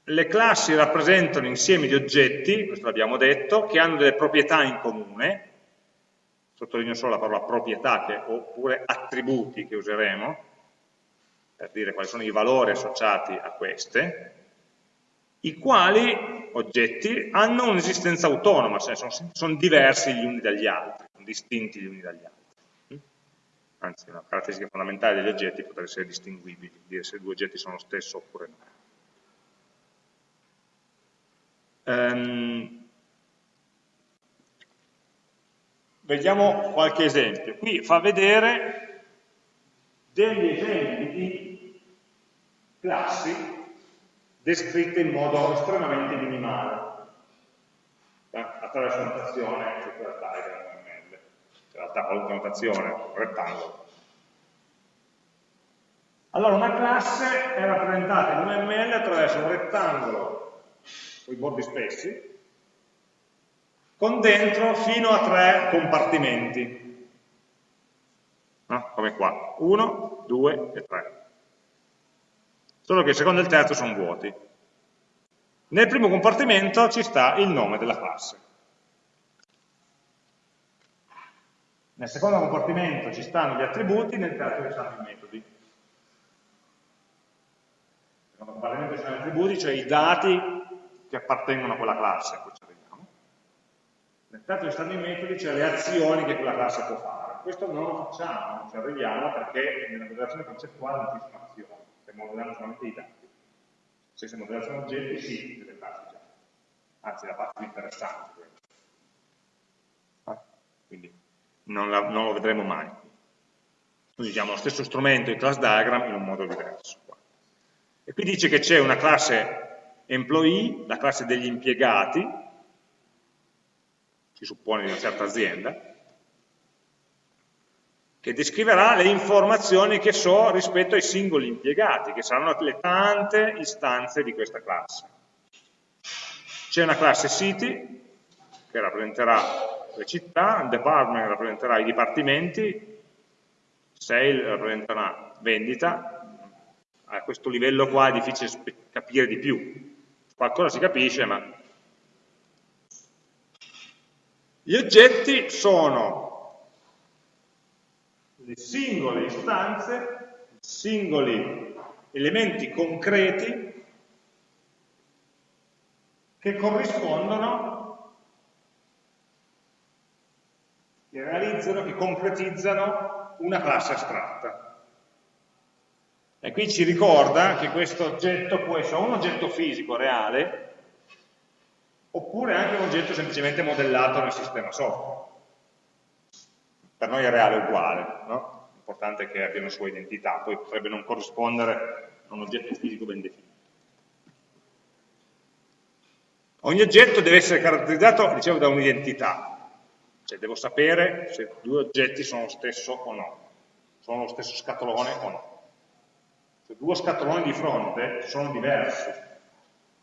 le classi rappresentano insiemi di oggetti, questo l'abbiamo detto, che hanno delle proprietà in comune, sottolineo solo la parola proprietà, che, oppure attributi che useremo, per dire quali sono i valori associati a queste, i quali oggetti hanno un'esistenza autonoma, cioè sono, sono, diversi gli uni dagli altri, sono distinti gli uni dagli altri. Anzi, una caratteristica fondamentale degli oggetti potrebbe essere distinguibili, dire se due oggetti sono lo stesso oppure no. Um, vediamo qualche esempio. Qui fa vedere degli esempi di classi descritte in modo estremamente minimale, attraverso notazione, quella tag, ML, in realtà qualunque notazione, rettangolo. Allora una classe è rappresentata in un ML attraverso un rettangolo con i bordi spessi, con dentro fino a tre compartimenti, no? come qua, 1, 2 e 3 solo che il secondo e il terzo sono vuoti. Nel primo compartimento ci sta il nome della classe. Nel secondo compartimento ci stanno gli attributi, nel terzo ci stanno i metodi. Nel secondo compartimento ci stanno gli attributi, cioè i dati che appartengono a quella classe, a ci arriviamo. Nel terzo ci stanno i metodi, cioè le azioni che quella classe può fare. Questo non lo facciamo, non ci arriviamo perché nella modellazione concettuale non ci sono azioni se modelliamo solamente i dati. Se si modellano oggetti, sì, delle classi già. anzi la parte più interessante. Ah, quindi non, la, non, lo vedremo mai. Quindi usiamo lo stesso strumento, il class diagram, in un modo diverso. E qui dice che c'è una classe employee, la classe degli impiegati, si suppone di una certa azienda, che descriverà le informazioni che so rispetto ai singoli impiegati, che saranno le tante istanze di questa classe. C'è una classe city, che rappresenterà le città, department rappresenterà i dipartimenti, sale rappresenterà vendita, a questo livello qua è difficile capire di più, qualcosa si capisce, ma... Gli oggetti sono le singole istanze, singoli elementi concreti che corrispondono, che realizzano, che concretizzano una classe astratta. E qui ci ricorda che questo oggetto può essere un oggetto fisico reale, oppure anche un oggetto semplicemente modellato nel sistema software per noi è reale uguale, no? l'importante è che abbia una sua identità, poi potrebbe non corrispondere a un oggetto fisico ben definito. Ogni oggetto deve essere caratterizzato, dicevo, da un'identità, cioè devo sapere se due oggetti sono lo stesso o no, sono lo stesso scatolone o no. Se due scatoloni di fronte sono diversi,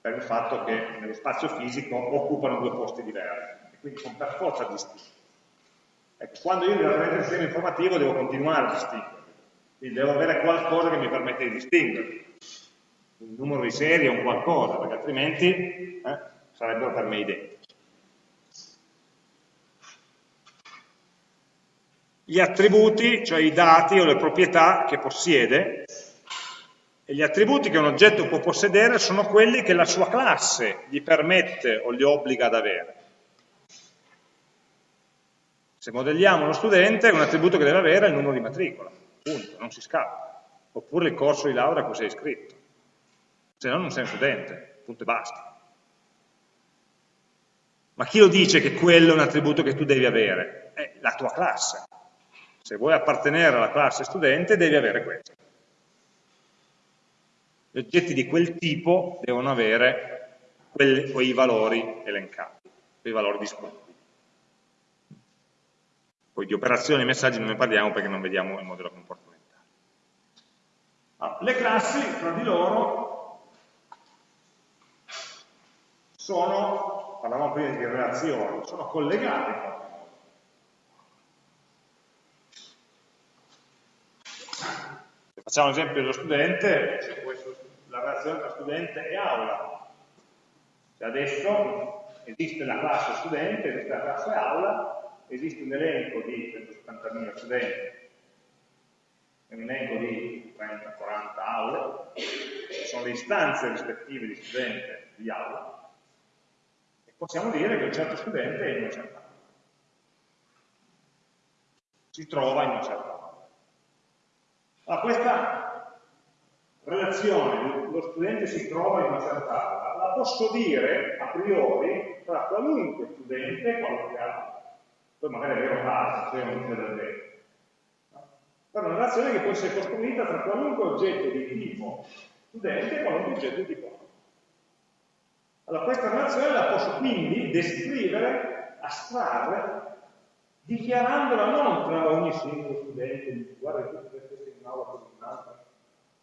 per il fatto che nello spazio fisico occupano due posti diversi, e quindi sono per forza distinti. Ecco, quando io il sistema informativo devo continuare a distinguere, quindi devo avere qualcosa che mi permette di distinguere, un numero di serie un qualcosa, perché altrimenti eh, sarebbero per me identici. Gli attributi, cioè i dati o le proprietà che possiede, e gli attributi che un oggetto può possedere sono quelli che la sua classe gli permette o gli obbliga ad avere. Se modelliamo uno studente, un attributo che deve avere è il numero di matricola, punto, non si scappa. Oppure il corso di laurea a cui sei iscritto. Se no non sei un studente, punto e basta. Ma chi lo dice che quello è un attributo che tu devi avere? È la tua classe. Se vuoi appartenere alla classe studente devi avere questo. Gli oggetti di quel tipo devono avere quei valori elencati, quei valori disponibili. Poi di operazioni e messaggi non ne parliamo perché non vediamo il modello comportamentale. Ah, le classi tra di loro sono, parlavamo prima di relazioni, sono collegate Se facciamo l'esempio dello studente, la relazione tra studente e aula. Se adesso esiste la classe studente, esiste la classe aula, esiste un elenco di 170.000 studenti e un elenco di 30-40 aule, sono le istanze rispettive di studente di aula, e possiamo dire che un certo studente è in una certa aula. Si trova in una certa aula. Allora, questa relazione, lo studente si trova in una certa aula, la posso dire a priori tra qualunque studente e qualunque aula poi magari è vero caso, cioè non c'è davvero. Però è una relazione che può essere costruita tra qualunque oggetto di tipo studente e qualunque oggetto di tipo allora questa relazione la posso quindi descrivere, astrarre, dichiarandola non tra ogni singolo studente, guarda che tu potresti essere in un'aula come un'altra,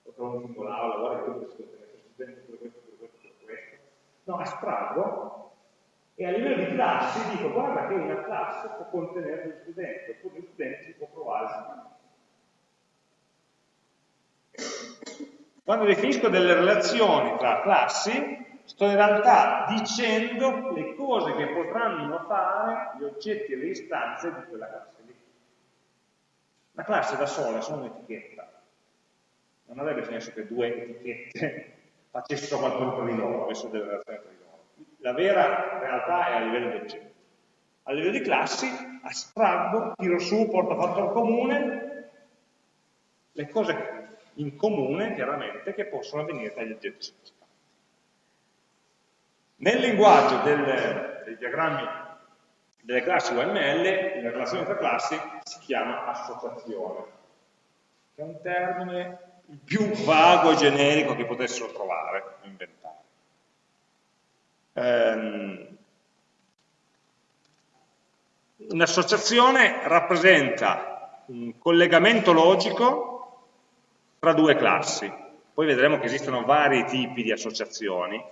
o tra una singola aula, guarda che tu potresti essere studente per questo, per questo, per questo. No, astraggo e a livello di classi dico guarda che una classe può contenere un studente, oppure un studente si può provare Quando definisco delle relazioni tra classi, sto in realtà dicendo le cose che potranno fare gli oggetti e le istanze di quella classe lì. La classe da sola è solo un'etichetta. Non avrebbe senso che due etichette [laughs] facessero qualcosa di loro, avessero delle relazioni tra la vera realtà è a livello di oggetto. A livello di classi astraggo, tiro su, porto a fattore comune le cose in comune, chiaramente, che possono avvenire tra gli oggetti sottostati. Nel linguaggio del, dei diagrammi delle classi UML, la relazione tra classi si chiama associazione, che è un termine il più vago e generico che potessero trovare, inventare. Ehm, Un'associazione rappresenta un collegamento logico tra due classi. Poi vedremo che esistono vari tipi di associazioni,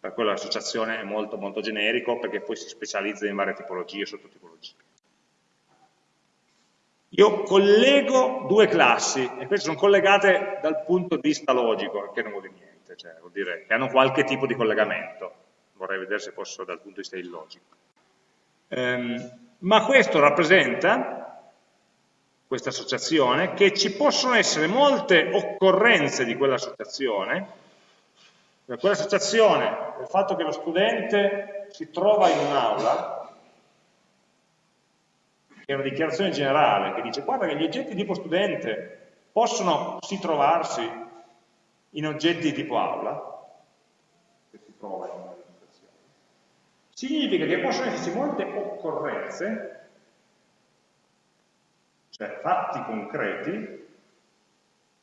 per quello l'associazione è molto, molto generico perché poi si specializza in varie tipologie e sottotipologie. Io collego due classi e queste sono collegate dal punto di vista logico, che non vuol dire niente, cioè vuol dire che hanno qualche tipo di collegamento. Vorrei vedere se posso dal punto di vista illogico. Um, ma questo rappresenta, questa associazione, che ci possono essere molte occorrenze di quell'associazione, quell'associazione, il fatto che lo studente si trova in un'aula, che è una dichiarazione generale, che dice guarda che gli oggetti tipo studente possono si trovarsi in oggetti di tipo aula, che si trova in un'aula significa che possono esserci molte occorrenze, cioè fatti concreti,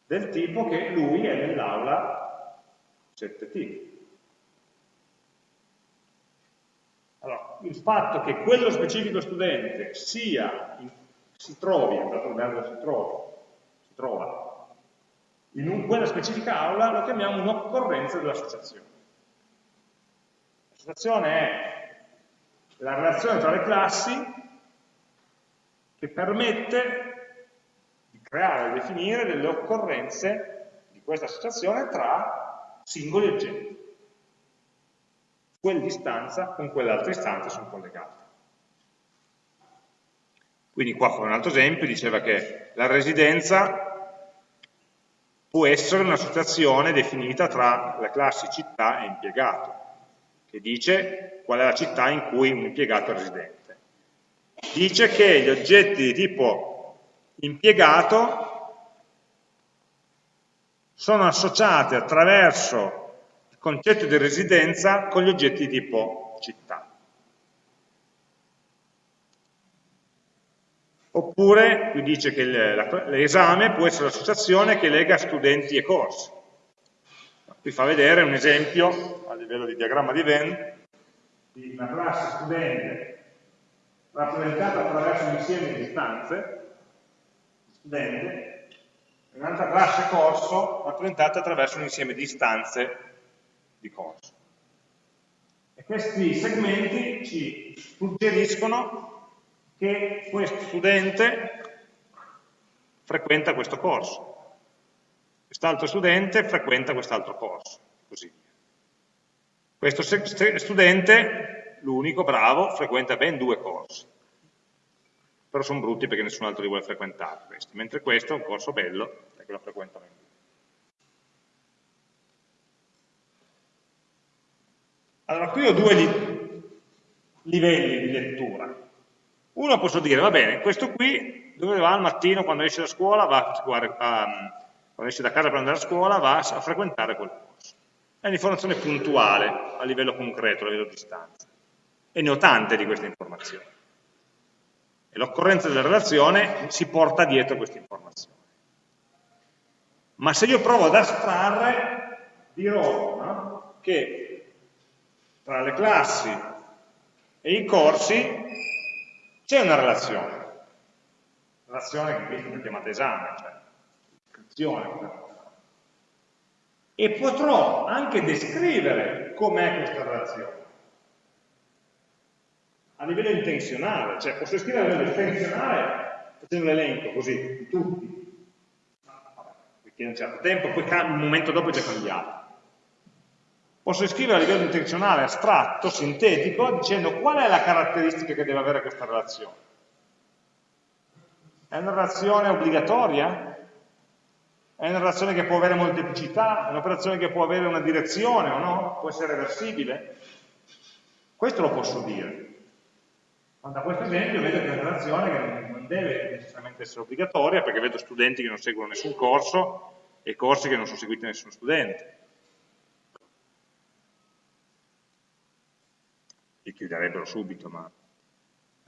del tipo che lui è nell'aula 7T. Allora, il fatto che quello specifico studente sia, si trovi, si trovi, si trova, in un, quella specifica aula lo chiamiamo un'occorrenza dell'associazione. L'associazione è la relazione tra le classi che permette di creare e definire delle occorrenze di questa associazione tra singoli oggetti. Quell'istanza con quell'altra istanza sono collegate. Quindi qua con un altro esempio diceva che la residenza può essere un'associazione definita tra le classi città e impiegato che dice qual è la città in cui un impiegato è residente. Dice che gli oggetti di tipo impiegato sono associati attraverso il concetto di residenza con gli oggetti di tipo città. Oppure qui dice che l'esame può essere l'associazione che lega studenti e corsi. Qui fa vedere un esempio a livello di diagramma di Venn di una classe studente rappresentata attraverso un insieme di istanze, studente, e un'altra classe corso rappresentata attraverso un insieme di istanze di corso. E questi segmenti ci suggeriscono che questo studente frequenta questo corso quest'altro studente frequenta quest'altro corso, così via. Questo studente, l'unico bravo, frequenta ben due corsi, però sono brutti perché nessun altro li vuole frequentare questi, mentre questo è un corso bello perché lo frequentano in due. Allora, qui ho due li livelli di lettura. Uno posso dire, va bene, questo qui dove va al mattino quando esce da scuola va a, quando esce da casa per andare a scuola va a frequentare quel corso. È un'informazione puntuale a livello concreto, a livello di distanza. E ne ho tante di queste informazioni. E l'occorrenza della relazione si porta dietro queste informazioni. Ma se io provo ad astrarre, dirò no? che tra le classi e i corsi c'è una relazione. Relazione che qui è chiamata esame, cioè descrizione. E potrò anche descrivere com'è questa relazione. A livello intenzionale, cioè posso scrivere a livello intenzionale facendo l'elenco così, di tutti. Perché un certo tempo, poi un momento dopo è già cambiato. Posso scrivere a livello intenzionale, astratto, sintetico, dicendo qual è la caratteristica che deve avere questa relazione. È una relazione obbligatoria? È una relazione che può avere molteplicità, è un'operazione che può avere una direzione o no? Può essere reversibile? Questo lo posso dire. Ma da questo esempio vedo che è una relazione che non deve necessariamente essere obbligatoria, perché vedo studenti che non seguono nessun corso e corsi che non sono seguiti da nessun studente. Li chiuderebbero subito, ma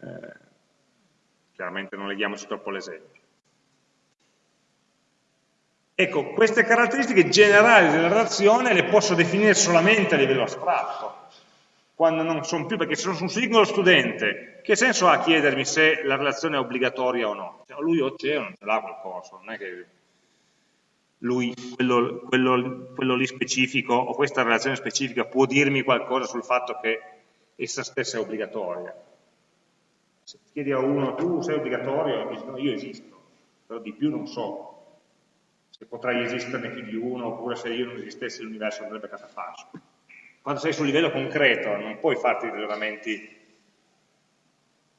eh, chiaramente non leghiamoci troppo l'esempio. Ecco, queste caratteristiche generali della relazione le posso definire solamente a livello astratto, quando non sono più, perché se sono un singolo studente, che senso ha chiedermi se la relazione è obbligatoria o no? Cioè, lui o c'è o non ce l'ha quel corso, non è che lui, quello, quello, quello, lì specifico, o questa relazione specifica, può dirmi qualcosa sul fatto che essa stessa è obbligatoria. Se chiedi a uno, tu sei obbligatorio, dici, no, io esisto, però di più non so se potrai esisterne più di uno, oppure se io non esistessi l'universo andrebbe catafascio. Quando sei sul livello concreto non puoi farti ragionamenti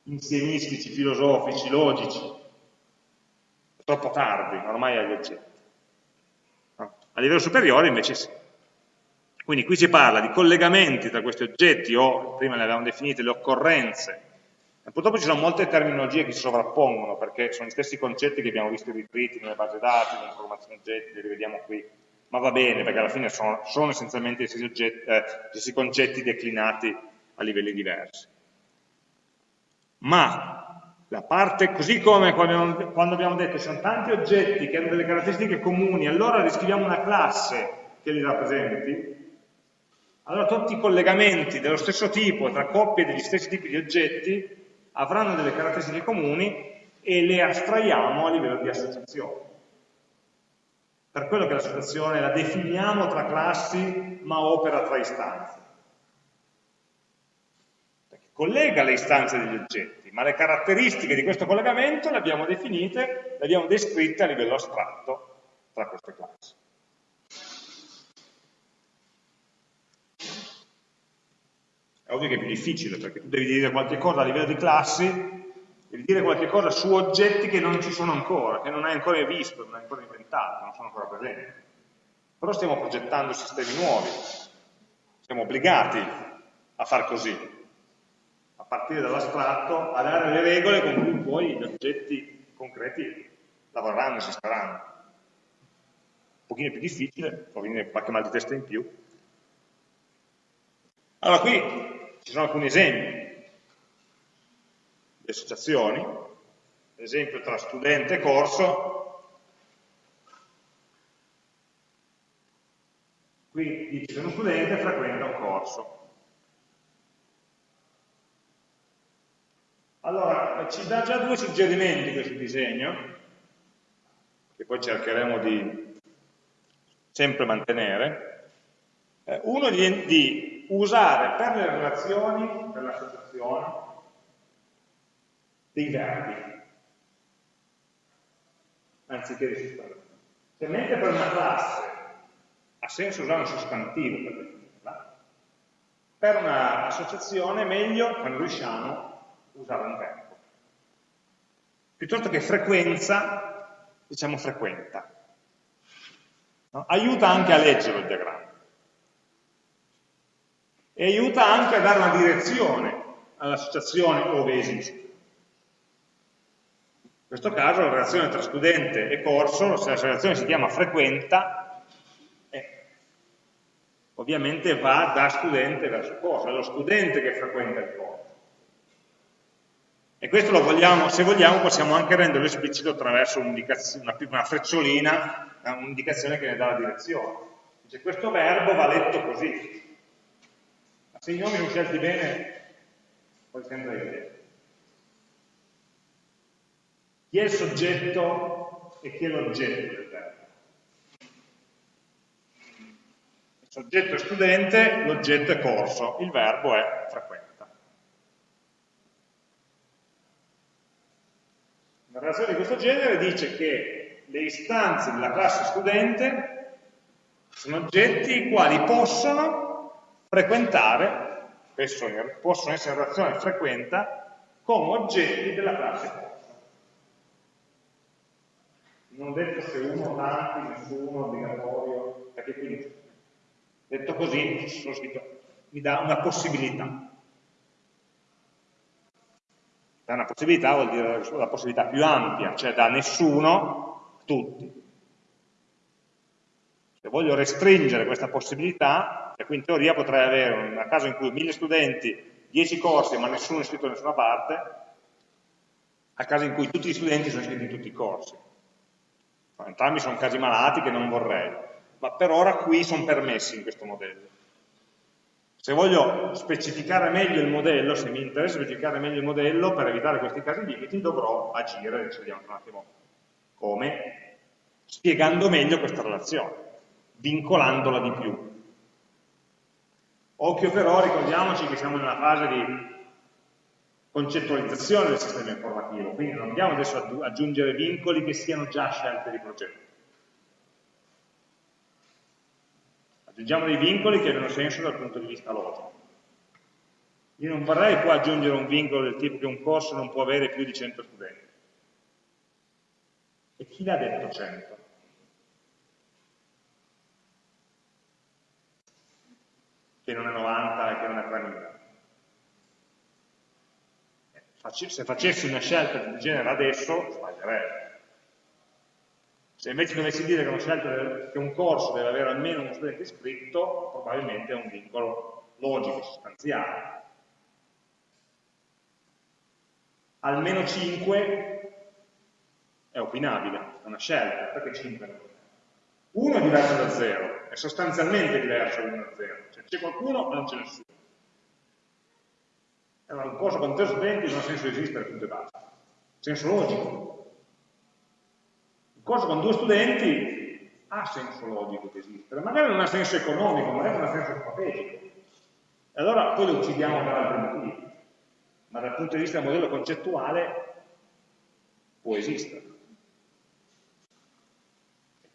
insiemistici, filosofici, logici. È troppo tardi, ormai hai oggetti. A livello superiore invece sì. Quindi qui si parla di collegamenti tra questi oggetti o, prima le avevamo definite, le occorrenze. E purtroppo ci sono molte terminologie che si sovrappongono perché sono gli stessi concetti che abbiamo visto ritriti nelle basi dati, nelle informazioni oggetti, li rivediamo qui. Ma va bene perché alla fine sono, sono essenzialmente gli stessi, oggetti, eh, gli stessi concetti declinati a livelli diversi. Ma la parte, così come quando abbiamo detto ci sono tanti oggetti che hanno delle caratteristiche comuni, allora riscriviamo una classe che li rappresenti, allora tutti i collegamenti dello stesso tipo tra coppie degli stessi tipi di oggetti avranno delle caratteristiche comuni e le astraiamo a livello di associazione. Per quello che l'associazione la definiamo tra classi ma opera tra istanze collega le istanze degli oggetti, ma le caratteristiche di questo collegamento le abbiamo definite, le abbiamo descritte a livello astratto tra queste classi. È ovvio che è più difficile, perché tu devi dire qualche cosa a livello di classi, devi dire qualche cosa su oggetti che non ci sono ancora, che non hai ancora visto, non hai ancora inventato, non sono ancora presenti. Però stiamo progettando sistemi nuovi, siamo obbligati a far così, partire dall'astratto a dare le regole con cui poi gli oggetti concreti lavoreranno, esisteranno. Un pochino più difficile, può venire qualche mal di testa in più. Allora qui ci sono alcuni esempi di associazioni, esempio tra studente e corso, qui dice che uno studente frequenta un corso, Allora, ci dà già due suggerimenti questo disegno, che poi cercheremo di sempre mantenere. Eh, uno di, di usare per le relazioni, per l'associazione, dei verbi, anziché dei sostantivi. Cioè, mentre per una classe ha senso usare un sostantivo per definirla, per un'associazione è meglio, quando riusciamo, usare un verbo. Piuttosto che frequenza, diciamo frequenta. No? Aiuta anche a leggere il diagramma. E aiuta anche a dare una direzione all'associazione ove esiste. In questo caso la relazione tra studente e corso, se la relazione si chiama frequenta, eh, ovviamente va da studente verso corso, è lo studente che frequenta il corso. E questo lo vogliamo, se vogliamo, possiamo anche renderlo esplicito attraverso una, una frecciolina, un'indicazione che ne dà la direzione. Dice, questo verbo va letto così. Se i nomi sono scelti bene, poi vedere. Chi è il soggetto e chi è l'oggetto del verbo? Il soggetto è studente, l'oggetto è corso, il verbo è frequente. Una relazione di questo genere dice che le istanze della classe studente sono oggetti i quali possono frequentare, possono essere in relazione frequenta, come oggetti della classe corsa. Non detto se uno, tanti, nessuno, obbligatorio, perché quindi, detto così, mi dà una possibilità da una possibilità vuol dire la possibilità più ampia, cioè da nessuno a tutti. Se voglio restringere questa possibilità, e qui in teoria potrei avere un caso in cui mille studenti, 10 corsi ma nessuno è iscritto da nessuna parte, a caso in cui tutti gli studenti sono iscritti in tutti i corsi. Entrambi sono casi malati che non vorrei, ma per ora qui sono permessi in questo modello. Se voglio specificare meglio il modello, se mi interessa specificare meglio il modello, per evitare questi casi limiti dovrò agire, adesso vediamo un attimo come, spiegando meglio questa relazione, vincolandola di più. Occhio però, ricordiamoci che siamo nella fase di concettualizzazione del sistema informativo, quindi non andiamo adesso ad aggiungere vincoli che siano già scelte di progetto. Aggiungiamo dei vincoli che abbiano senso dal punto di vista logico. Io non vorrei qua aggiungere un vincolo del tipo che un corso non può avere più di 100 studenti. E chi l'ha detto 100? Che non è 90 e che non è 3000 se facessi una scelta del genere adesso, sbaglierei. Se invece dovessi dire che, scelta, che un corso deve avere almeno uno studente iscritto, probabilmente è un vincolo logico, sostanziale. Almeno 5 è opinabile, è una scelta, perché 5 non Uno è diverso da 0, è sostanzialmente diverso da 1 da 0, cioè c'è qualcuno o non c'è nessuno. Allora, un corso con tre studenti non ha senso esistere, punto e basta. Senso logico. Un corso con due studenti ha senso logico di esistere, magari non ha senso economico, magari non ha senso strategico. E allora poi lo uccidiamo per altri motivi. Ma dal punto di vista del modello concettuale può esistere.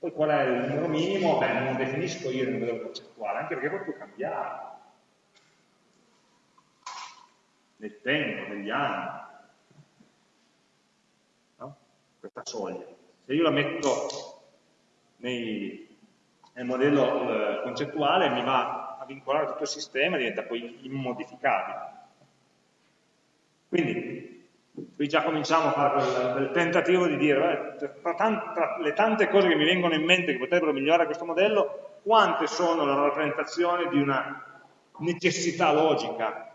Poi qual è il numero minimo? Beh, non definisco io il modello concettuale, anche perché poi può cambiare nel tempo, negli anni. No? Questa soglia. Se io la metto nei, nel modello eh, concettuale mi va a vincolare tutto il sistema e diventa poi immodificabile. Quindi, qui già cominciamo a fare quel, quel tentativo di dire, tra, tra, le tante cose che mi vengono in mente che potrebbero migliorare questo modello, quante sono la rappresentazione di una necessità logica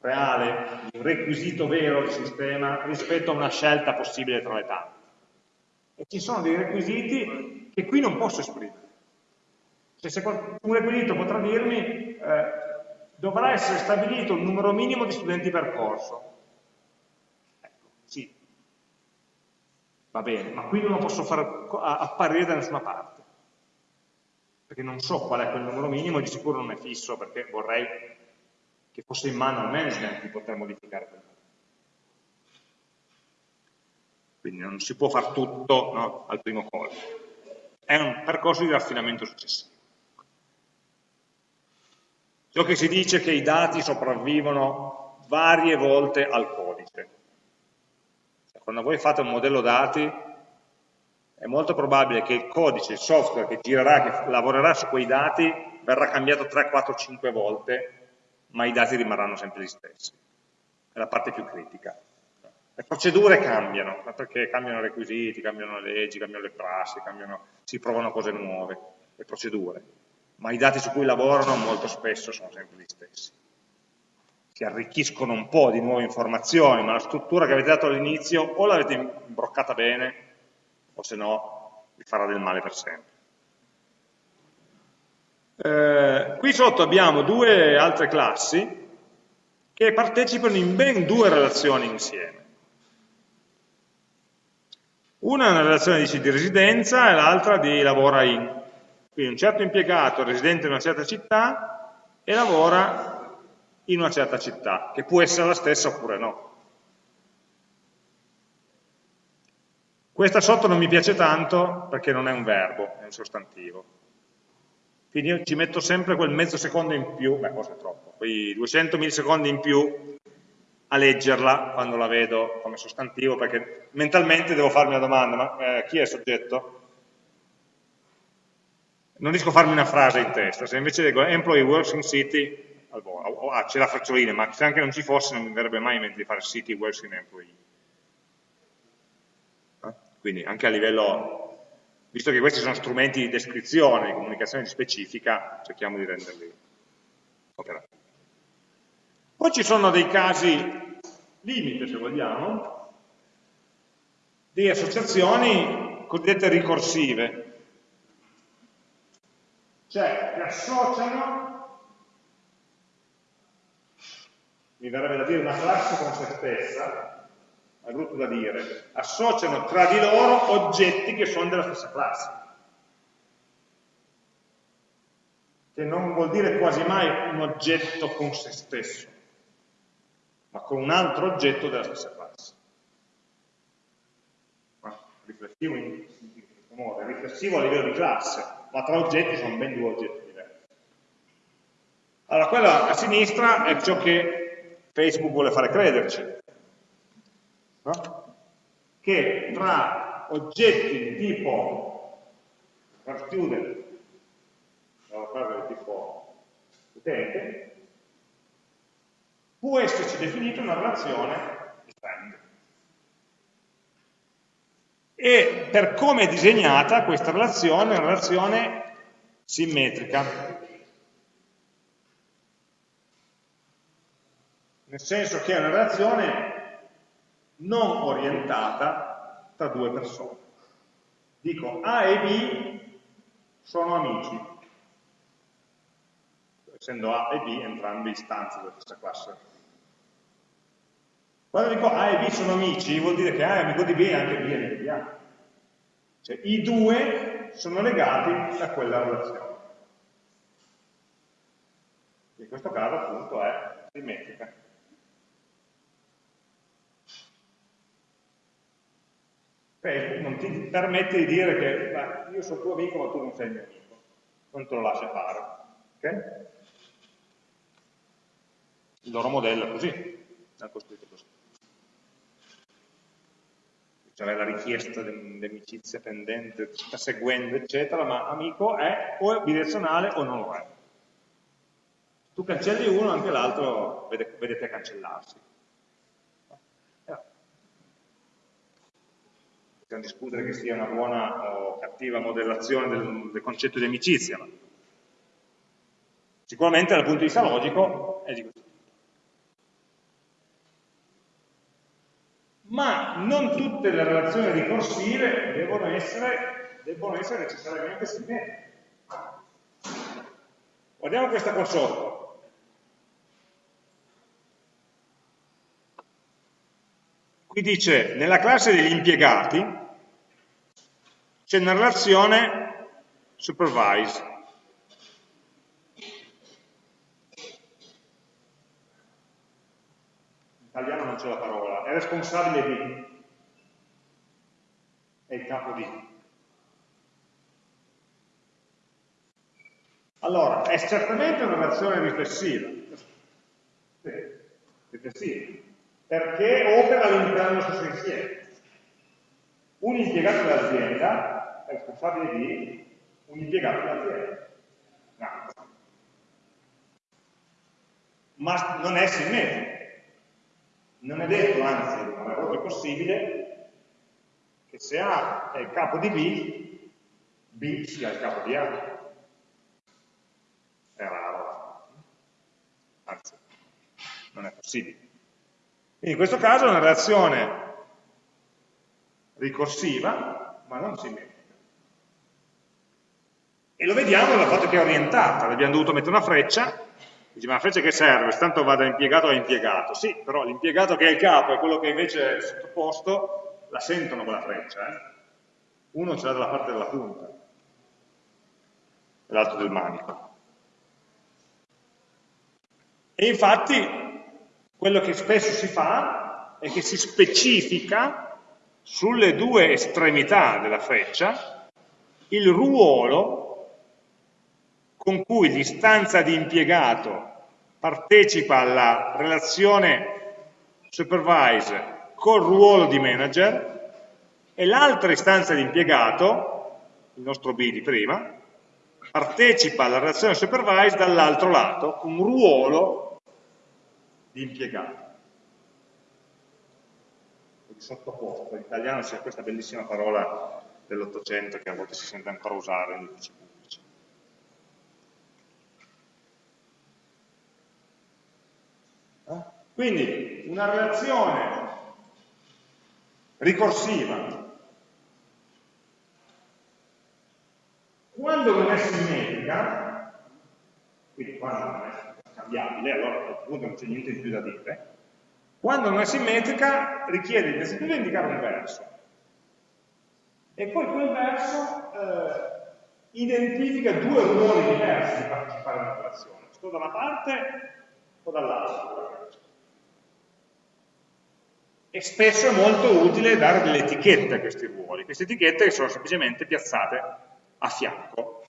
reale, un requisito vero del sistema rispetto a una scelta possibile tra le tante. E ci sono dei requisiti che qui non posso esprimere. Cioè, se un requisito potrà dirmi eh, dovrà essere stabilito un numero minimo di studenti per corso. Ecco, sì, va bene, ma qui non lo posso far apparire da nessuna parte, perché non so qual è quel numero minimo, di sicuro non è fisso, perché vorrei che fosse in mano al management di poter modificare quel Quindi non si può fare tutto no, al primo colpo. È un percorso di raffinamento successivo. Ciò che si dice è che i dati sopravvivono varie volte al codice. Quando voi fate un modello dati, è molto probabile che il codice, il software che girerà, che lavorerà su quei dati, verrà cambiato 3, 4, 5 volte ma i dati rimarranno sempre gli stessi. È la parte più critica. Le procedure cambiano, perché cambiano i requisiti, cambiano le leggi, cambiano le prassi, cambiano, si provano cose nuove, le procedure. Ma i dati su cui lavorano molto spesso sono sempre gli stessi. Si arricchiscono un po' di nuove informazioni, ma la struttura che avete dato all'inizio o l'avete imbroccata bene, o se no vi farà del male per sempre. Eh, qui sotto abbiamo due altre classi che partecipano in ben due relazioni insieme. Una è una relazione dice, di residenza e l'altra di lavora in. Quindi un certo impiegato residente in una certa città e lavora in una certa città, che può essere la stessa oppure no. Questa sotto non mi piace tanto perché non è un verbo, è un sostantivo. Quindi io ci metto sempre quel mezzo secondo in più, beh forse è troppo, quei 200 millisecondi in più a leggerla quando la vedo come sostantivo, perché mentalmente devo farmi la domanda, ma eh, chi è il soggetto? Non riesco a farmi una frase in testa, se invece leggo employee works in city, ah, c'è la freccioline, ma se anche non ci fosse non mi verrebbe mai in mente di fare city works in employee. Eh? Quindi anche a livello visto che questi sono strumenti di descrizione, di comunicazione specifica, cerchiamo di renderli operativi. Poi ci sono dei casi limite, se vogliamo, di associazioni cosiddette ricorsive, cioè che associano, mi verrebbe da dire una classe con se stessa, è brutto da dire, associano tra di loro oggetti che sono della stessa classe. Che non vuol dire quasi mai un oggetto con se stesso, ma con un altro oggetto della stessa classe. Ma riflessivo in, questo modo, è riflessivo a livello di classe, ma tra oggetti sono ben due oggetti diversi. Allora, quella a sinistra è ciò che Facebook vuole fare crederci, no? che tra oggetti di tipo student, una frase di tipo utente, può esserci definita una relazione di friend. E per come è disegnata questa relazione è una relazione simmetrica. Nel senso che è una relazione non orientata tra due persone. Dico A e B sono amici, essendo A e B entrambe istanze della stessa classe. Quando dico A e B sono amici, vuol dire che A è amico di B e anche B è amico di A. Cioè i due sono legati a quella relazione. In questo caso appunto è simmetrica. Facebook non ti permette di dire che io sono tuo amico ma tu non sei mio amico, non te lo lascia fare. Okay? Il loro modello è così, è costruito così. Cioè la richiesta di amicizia pendente, sta seguendo, eccetera, ma amico è o è bidirezionale o non lo è. Tu cancelli uno, anche l'altro vede, vede te cancellarsi. Possiamo discutere che sia una buona o cattiva modellazione del, del concetto di amicizia, ma sicuramente dal punto di vista logico è di questo tipo. Ma non tutte le relazioni ricorsive devono essere, devono essere necessariamente simmetriche. Guardiamo questa qua sotto. Qui dice, nella classe degli impiegati c'è una relazione supervise. In italiano non c'è la parola, è responsabile di, è il capo di. Allora, è certamente una relazione riflessiva, sì, riflessiva, perché opera all'interno dello stesso insieme. Un impiegato dell'azienda è responsabile di un impiegato dell'azienda. No. Ma non è simmetrico. Non è detto, anzi, non è proprio possibile che se A è il capo di B, B sia il capo di A. È raro. Anzi, non è possibile. Quindi in questo caso è una relazione ricorsiva, ma non simmetrica. E lo vediamo dal fatto che è orientata, abbiamo dovuto mettere una freccia, dice ma la freccia che serve? Tanto va da impiegato a impiegato. Sì, però l'impiegato che è il capo e quello che invece è sottoposto, la sentono quella freccia. Eh? Uno ce l'ha dalla parte della punta, l'altro del manico. E infatti quello che spesso si fa è che si specifica sulle due estremità della freccia il ruolo con cui l'istanza di impiegato partecipa alla relazione supervise col ruolo di manager e l'altra istanza di impiegato, il nostro B di prima, partecipa alla relazione supervise dall'altro lato con ruolo di impiegato. Di sottoposto, in italiano c'è questa bellissima parola dell'Ottocento che a volte si sente ancora usare negli uffici pubblici. Eh? Quindi una relazione ricorsiva quando non è simmetrica, quindi quando non è scambiabile, allora a questo punto non c'è niente di più da dire, quando non è simmetrica richiede innanzitutto di indicare un verso e poi quel verso eh, identifica due ruoli diversi di partecipare alla relazione, sto da una parte o dall'altra. E spesso è molto utile dare delle etichette a questi ruoli, queste etichette che sono semplicemente piazzate a fianco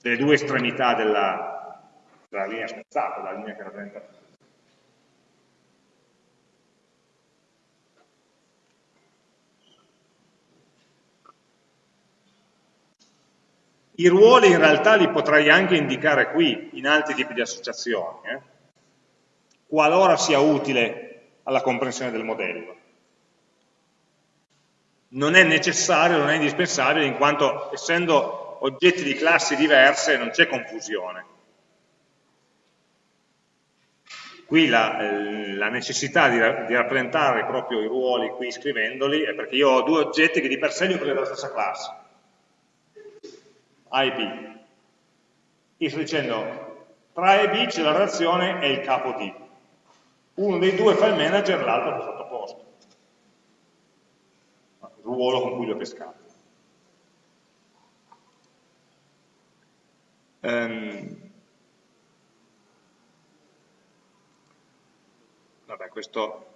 delle due estremità della, della linea spezzata, della linea che rappresenta I ruoli in realtà li potrei anche indicare qui, in altri tipi di associazioni, eh? qualora sia utile alla comprensione del modello. Non è necessario, non è indispensabile, in quanto essendo oggetti di classi diverse non c'è confusione. Qui la, la necessità di, di, rappresentare proprio i ruoli qui scrivendoli è perché io ho due oggetti che di per sé li ho presi dalla stessa classe a e B. Io sto dicendo, tra A e B c'è la relazione e il capo D. Uno dei due fa il manager, l'altro fa sottoposto. Il ruolo con cui lo pescato. Um, vabbè, questo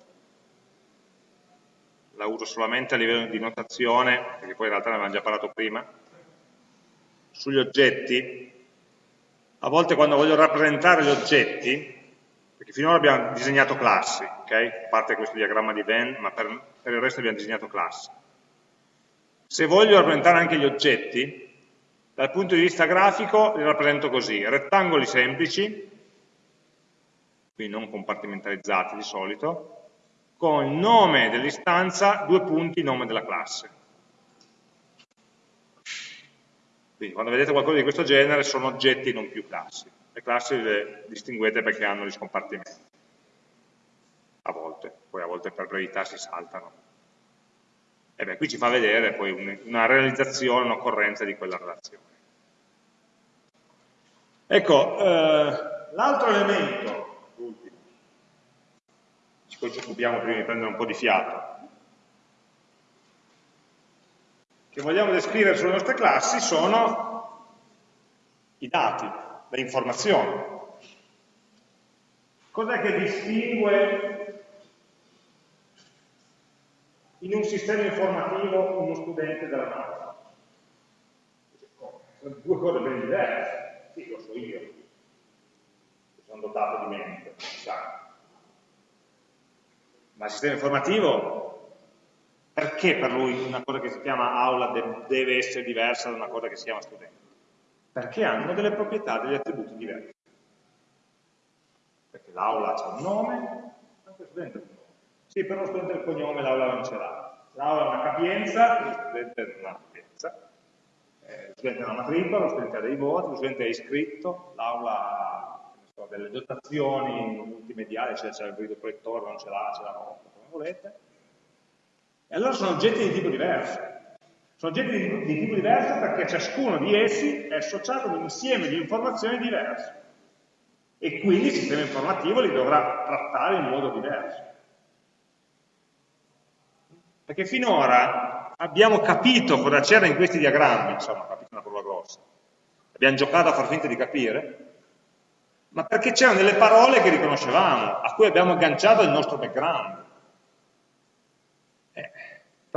la uso solamente a livello di notazione, perché poi in realtà ne avevamo già parlato prima, sugli oggetti, a volte quando voglio rappresentare gli oggetti, finora abbiamo disegnato classi, okay? a parte questo diagramma di Venn, ma per, per il resto abbiamo disegnato classi. Se voglio rappresentare anche gli oggetti, dal punto di vista grafico li rappresento così, rettangoli semplici, quindi non compartimentalizzati di solito, con il nome dell'istanza, due punti, nome della classe. Quindi quando vedete qualcosa di questo genere sono oggetti non più classi. Le classi le distinguete perché hanno gli scompartimenti. A volte, poi a volte per brevità si saltano. E beh, qui ci fa vedere poi una realizzazione, un'occorrenza di quella relazione. Ecco, eh, l'altro elemento, l'ultimo, poi ci occupiamo prima di prendere un po' di fiato, che vogliamo descrivere sulle nostre classi sono i dati, le informazioni. Cos'è che distingue in un sistema informativo uno studente dalla dall'altro? Sono due cose ben diverse. Sì, lo so io, sono dotato di mente, sa. Ma il sistema informativo perché per lui una cosa che si chiama aula deve essere diversa da una cosa che si chiama studente? Perché hanno delle proprietà, degli attributi diversi. Perché l'aula ha un nome, anche lo studente ha un nome. Sì, però lo studente ha il cognome, l'aula non ce l'ha. L'aula ha una capienza, lo studente non ha capienza. Eh, lo studente ha una matricola, lo studente ha dei voti, lo studente è iscritto, l'aula ha so, delle dotazioni multimediali, cioè c'è il videoproiettore, non ce l'ha, ce l'ha come volete e allora sono oggetti di tipo diverso. Sono oggetti di, di tipo diverso perché ciascuno di essi è associato a un insieme di informazioni diverse. E quindi il sistema informativo li dovrà trattare in modo diverso. Perché finora abbiamo capito cosa c'era in questi diagrammi, insomma, capito una prova grossa. Abbiamo giocato a far finta di capire, ma perché c'erano delle parole che riconoscevamo, a cui abbiamo agganciato il nostro background.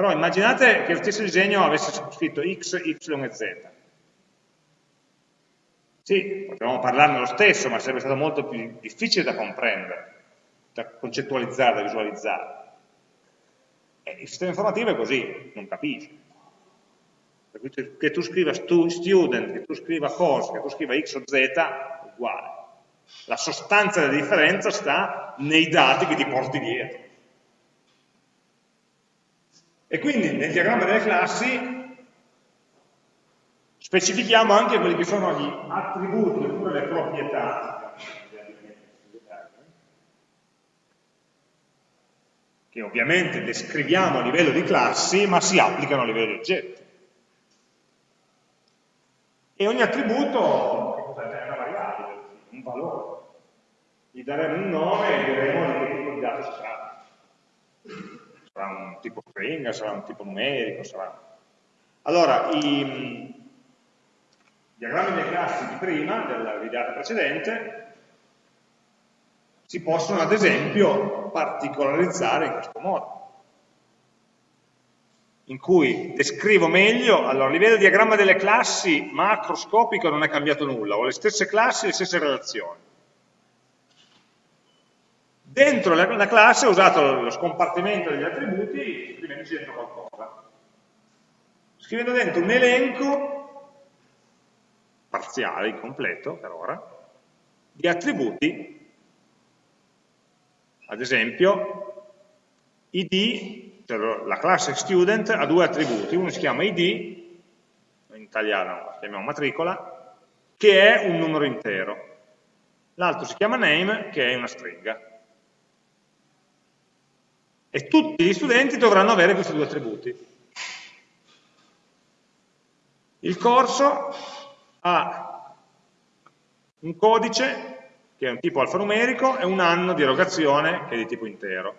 Però immaginate che lo stesso disegno avesse scritto x, y e z. Sì, potevamo parlarne lo stesso, ma sarebbe stato molto più difficile da comprendere, da concettualizzare, da visualizzare. E il sistema informativo è così, non capisce. Che tu scriva student, che tu scriva course, che tu scriva x o z, è uguale. La sostanza della differenza sta nei dati che ti porti dietro. E quindi nel diagramma delle classi specifichiamo anche quelli che sono gli attributi oppure le proprietà che ovviamente descriviamo a livello di classi ma si applicano a livello di oggetti. E ogni attributo è una variabile, un valore. Gli daremo un nome e diremo di che tipo di dato si tratta. Sarà un tipo string, sarà un tipo numerico, sarà... Allora, i diagrammi delle classi di prima, della videata precedente, si possono ad esempio particolarizzare in questo modo in cui descrivo meglio, allora a livello di diagramma delle classi macroscopico non è cambiato nulla, ho le stesse classi, le stesse relazioni. Dentro la, la classe ho usato lo scompartimento degli attributi scrivendo dentro qualcosa. Scrivendo dentro un elenco parziale, incompleto per ora, di attributi ad esempio, id, cioè la classe student ha due attributi, uno si chiama id, in italiano lo chiamiamo matricola, che è un numero intero, l'altro si chiama name, che è una stringa. E tutti gli studenti dovranno avere questi due attributi. Il corso ha un codice che è un tipo alfanumerico, e un anno di erogazione che è di tipo intero.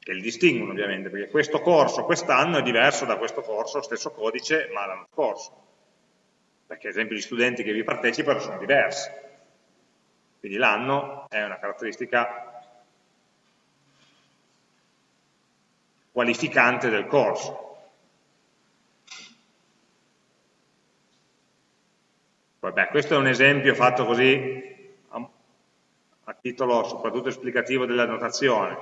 Che li distinguono ovviamente, perché questo corso quest'anno è diverso da questo corso, stesso codice, ma l'anno scorso. Perché ad esempio gli studenti che vi partecipano sono diversi. Quindi l'anno è una caratteristica qualificante del corso. Vabbè, questo è un esempio fatto così a, a titolo soprattutto esplicativo della notazione.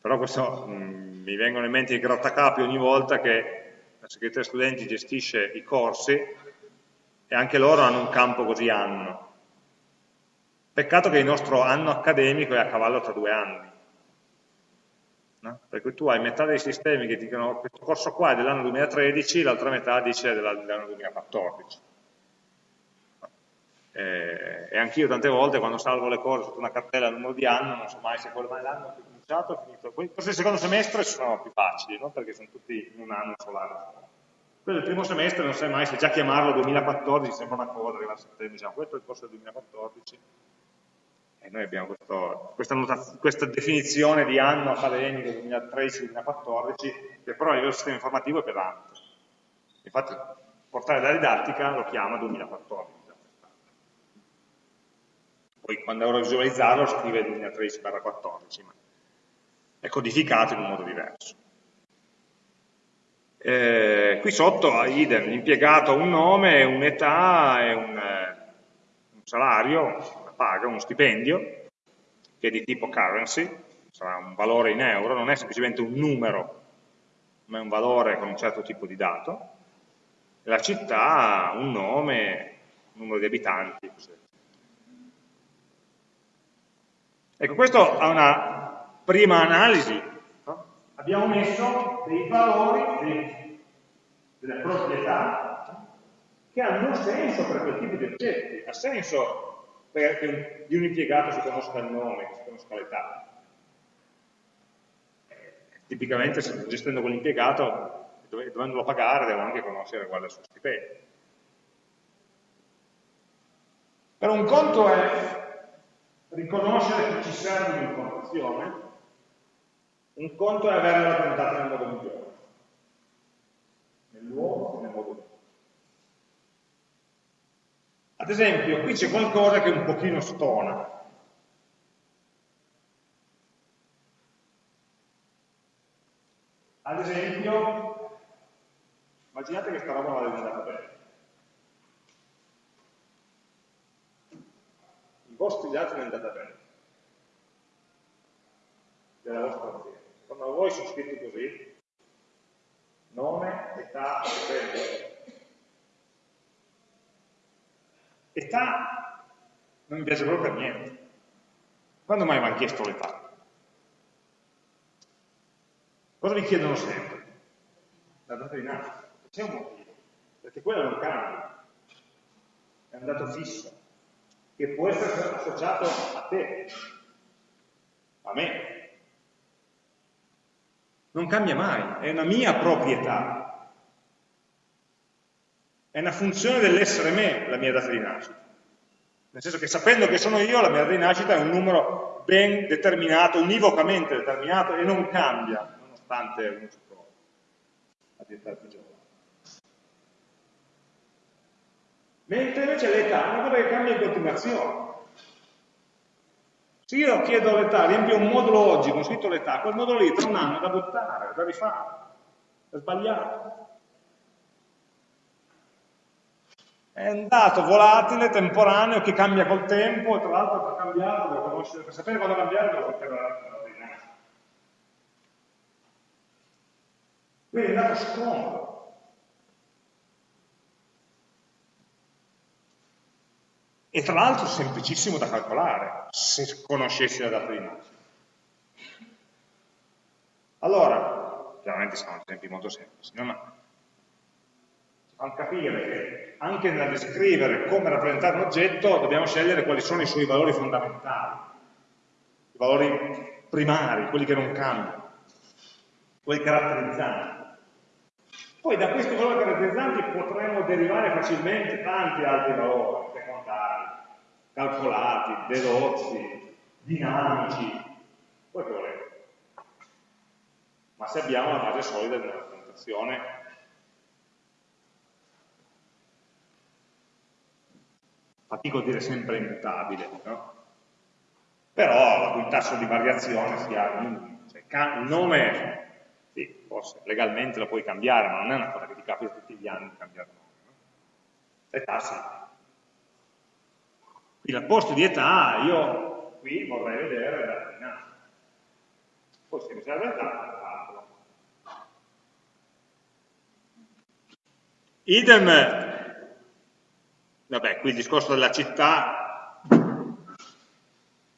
Però questo mh, mm, mi vengono in mente i grattacapi ogni volta che la segreteria studenti gestisce i corsi e anche loro hanno un campo così anno. Peccato che il nostro anno accademico è a cavallo tra due anni. No? Per tu hai metà dei sistemi che dicono questo corso qua è dell'anno 2013, l'altra metà dice dell'anno 2014. Eh, e anch'io tante volte quando salvo le cose sotto una cartella numero di anno non so mai se quello è l'anno che ho cominciato o finito. Forse il secondo semestre sono più facili, no? perché sono tutti in un anno solare. Quello del primo semestre non sai mai se già chiamarlo 2014 sembra una cosa, arriva a settembre, diciamo questo è il corso del 2014 e noi abbiamo questo, questa, questa, definizione di anno accademico 2013-2014, che però a livello sistema informativo è pesante. Infatti, portare la didattica lo chiama 2014. Poi quando ora visualizzarlo scrive 2013-14, ma è codificato in un modo diverso. Eh, qui sotto, idem, l'impiegato ha un nome, un'età un, eh, un salario, paga uno stipendio, che è di tipo currency, sarà un valore in euro, non è semplicemente un numero, ma è un valore con un certo tipo di dato, la città ha un nome, un numero di abitanti. Ecco, questo ha una prima analisi. No? Abbiamo messo dei valori, dei, delle proprietà, che hanno senso per quel tipo di oggetti. Ha senso perché di un impiegato si conosca il nome, si conosca l'età. Tipicamente se gestendo quell'impiegato, dovendolo pagare, devo anche conoscere qual è il suo stipendio. Però un conto è riconoscere che ci serve un'informazione, un conto è averla rappresentata nel modo migliore, nel luogo e nel modo migliore. Ad esempio, qui c'è qualcosa che un pochino stona. Ad esempio, immaginate che sta roba vada andata bene. I vostri dati non andata bene. Della vostra azienda. Quando voi sono scritti così, nome, età, stipendio, Età non mi piace proprio per niente. Quando mai mi hanno chiesto l'età? Cosa vi chiedono sempre? La data di nascita. C'è un motivo, perché quello non cambia, è un dato fisso. che può essere associato a te, a me. Non cambia mai, è una mia proprietà. È una funzione dell'essere me la mia data di nascita. Nel senso che sapendo che sono io, la mia data di nascita è un numero ben determinato, univocamente determinato e non cambia, nonostante uno si trovi a diventare più giovane. Mentre invece l'età è una cosa che cambia in continuazione. Se io chiedo l'età, riempio un modulo oggi con scritto l'età, quel modulo lì tra un anno è da buttare, da rifare, è sbagliato. È un dato volatile, temporaneo, che cambia col tempo, e tra l'altro per cambiare, devo conoscere, per sapere quando cambiare devo sapere data Quindi è un dato scomodo. e tra l'altro semplicissimo da calcolare, se conoscessi la data di nascita. Allora, chiaramente sono esempi molto semplici, no? ma fanno capire che anche nel descrivere come rappresentare un oggetto dobbiamo scegliere quali sono i suoi valori fondamentali, i valori primari, quelli che non cambiano, quelli caratterizzanti. Poi da questi valori caratterizzanti potremo derivare facilmente tanti altri valori secondari, calcolati, dedotti, dinamici, quello che volete. Ma se abbiamo una base solida di una rappresentazione fatico a dire sempre immutabile, no? però cui tasso di variazione sia minimo. Cioè, il nome sì, forse legalmente lo puoi cambiare, ma non è una cosa che ti capita tutti gli anni di cambiare nome. No? Età sì. Quindi al posto di età io qui vorrei vedere la data Poi se mi serve età, calcolo. Idem, vabbè, qui il discorso della città,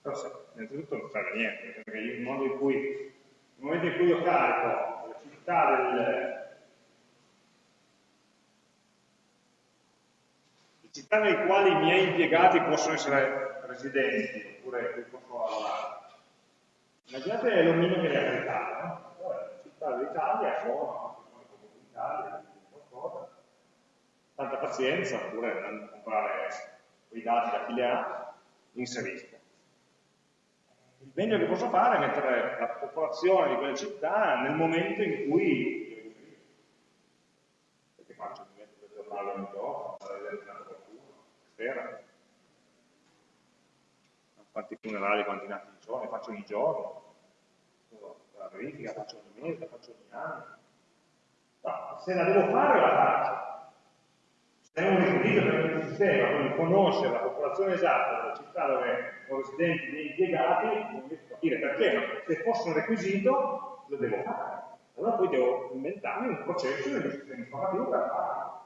però innanzitutto non serve a niente, perché il in cui nel momento in cui io carico la città del, le città nelle quali i miei impiegati possono essere residenti, oppure qui posso lavorare. Immaginate l'omino che li ha caricato, no? città dell'Italia sono, l'Italia, qualcosa, tanta pazienza, oppure andando a comprare quei dati da chi li ha, inserisco il meglio che posso fare è mettere la popolazione di quella città nel momento in cui perché faccio? Mi metto per giornale ogni giorno, fare vedere qualcuno, sera. Quanti funerali, quanti nati di giorno, faccio ogni giorno. La verifica faccio ogni mese, faccio ogni anno. No, se la devo fare la faccio è un requisito per il sistema, quindi conoscere la popolazione esatta della città dove sono residenti e impiegati, non riesco a capire perché, ma se fosse un requisito lo devo fare. Allora poi devo inventarmi un processo nel mio sistema informativo per farlo.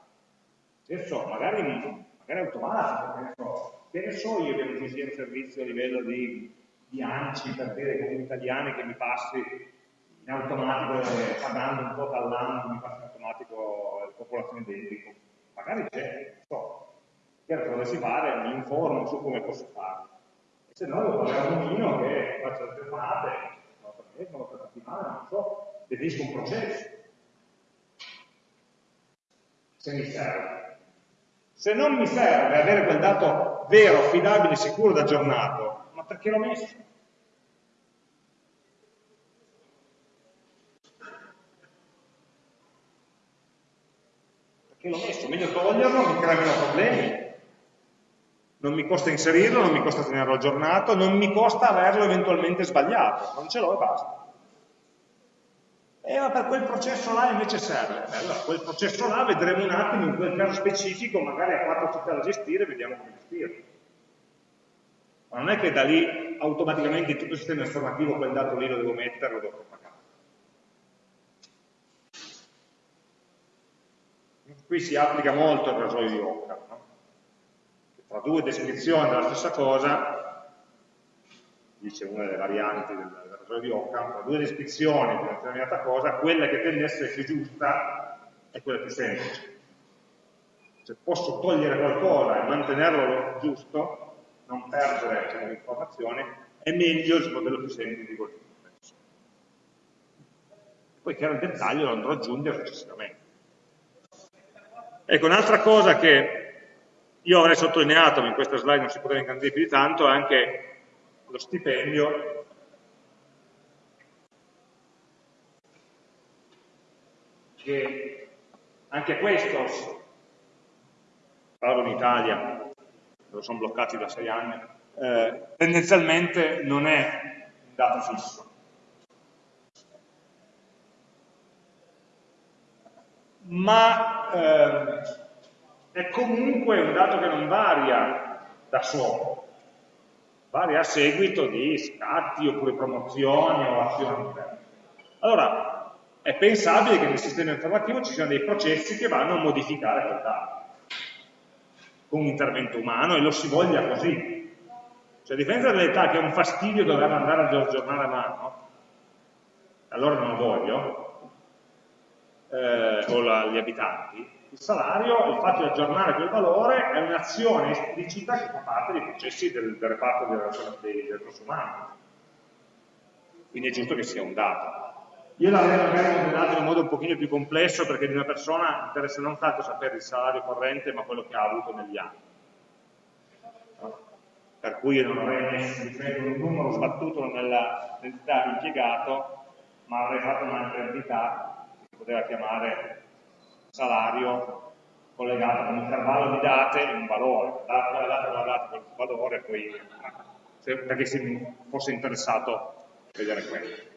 Processo magari, magari automatico, che ne, so, che so io che non ci sia un servizio a livello di, di ANCI per dire come italiani che mi passi in automatico, eh, pagando un po' dall'anno, mi passi in automatico la popolazione identica magari c'è, non so, cosa dovessi fare, mi informo su come posso farlo. E se no devo fare un omino che faccia le telefonate, mese, una volta a settimana, non so, definisco un processo. Se mi serve. Se non mi serve avere quel dato vero, affidabile, sicuro ed aggiornato, ma perché l'ho messo? Che l'ho messo, meglio toglierlo, non crea meno problemi. Non mi costa inserirlo, non mi costa tenerlo aggiornato, non mi costa averlo eventualmente sbagliato, non ce l'ho e basta. E ma per quel processo là invece serve. Beh, allora, quel processo là vedremo un attimo in quel caso specifico, magari a quattro città da gestire, vediamo come gestirlo. Ma non è che da lì automaticamente in tutto il sistema informativo quel dato lì lo devo mettere, lo devo propagare. Qui si applica molto il rasoio di Occam, no? tra due descrizioni della stessa cosa, dice una delle varianti del, del rasoio di Occam, tra due descrizioni di una determinata cosa, quella che tende a essere più giusta è quella più semplice. Cioè posso togliere qualcosa e mantenerlo giusto, non perdere diciamo, informazioni, è meglio il modello più semplice di complesso. Poi chiaro il dettaglio lo andrò ad aggiungere successivamente. Ecco, un'altra cosa che io avrei sottolineato, ma in questa slide non si poteva ingrandire più di tanto, è anche lo stipendio che anche questo, parlo in Italia, dove sono bloccati da sei anni, eh, tendenzialmente non è un dato fisso. Ma eh, è comunque un dato che non varia da solo, varia a seguito di scatti oppure promozioni o azioni diverse. Allora, è pensabile che nel sistema informativo ci siano dei processi che vanno a modificare quel dato con un intervento umano e lo si voglia così. Cioè a differenza dell'età che è un fastidio dover andare a aggiornare a mano, allora non lo voglio, eh, o la, gli abitanti, il salario, il fatto di aggiornare quel valore è un'azione esplicita che fa parte dei processi del, del reparto del, del recurso umano. Quindi è giusto che sia un dato. Io l'avrei magari modellato in un modo un pochino più complesso perché di una persona interessa non tanto sapere il salario corrente ma quello che ha avuto negli anni. Per cui io non avrei messo un numero sbattuto nell'entità impiegato ma avrei fatto un'altra entità poteva chiamare salario collegato con un intervallo di date e un valore. Data quella data, quella data, quel valore, poi, perché si fosse interessato vedere quello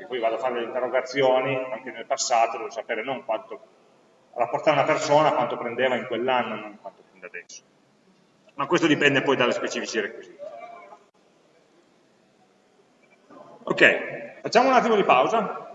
perché poi vado a fare le interrogazioni, anche nel passato devo sapere non quanto rapportare una persona, quanto prendeva in quell'anno, non quanto prende adesso. Ma questo dipende poi dalle specifici requisiti. Ok, facciamo un attimo di pausa.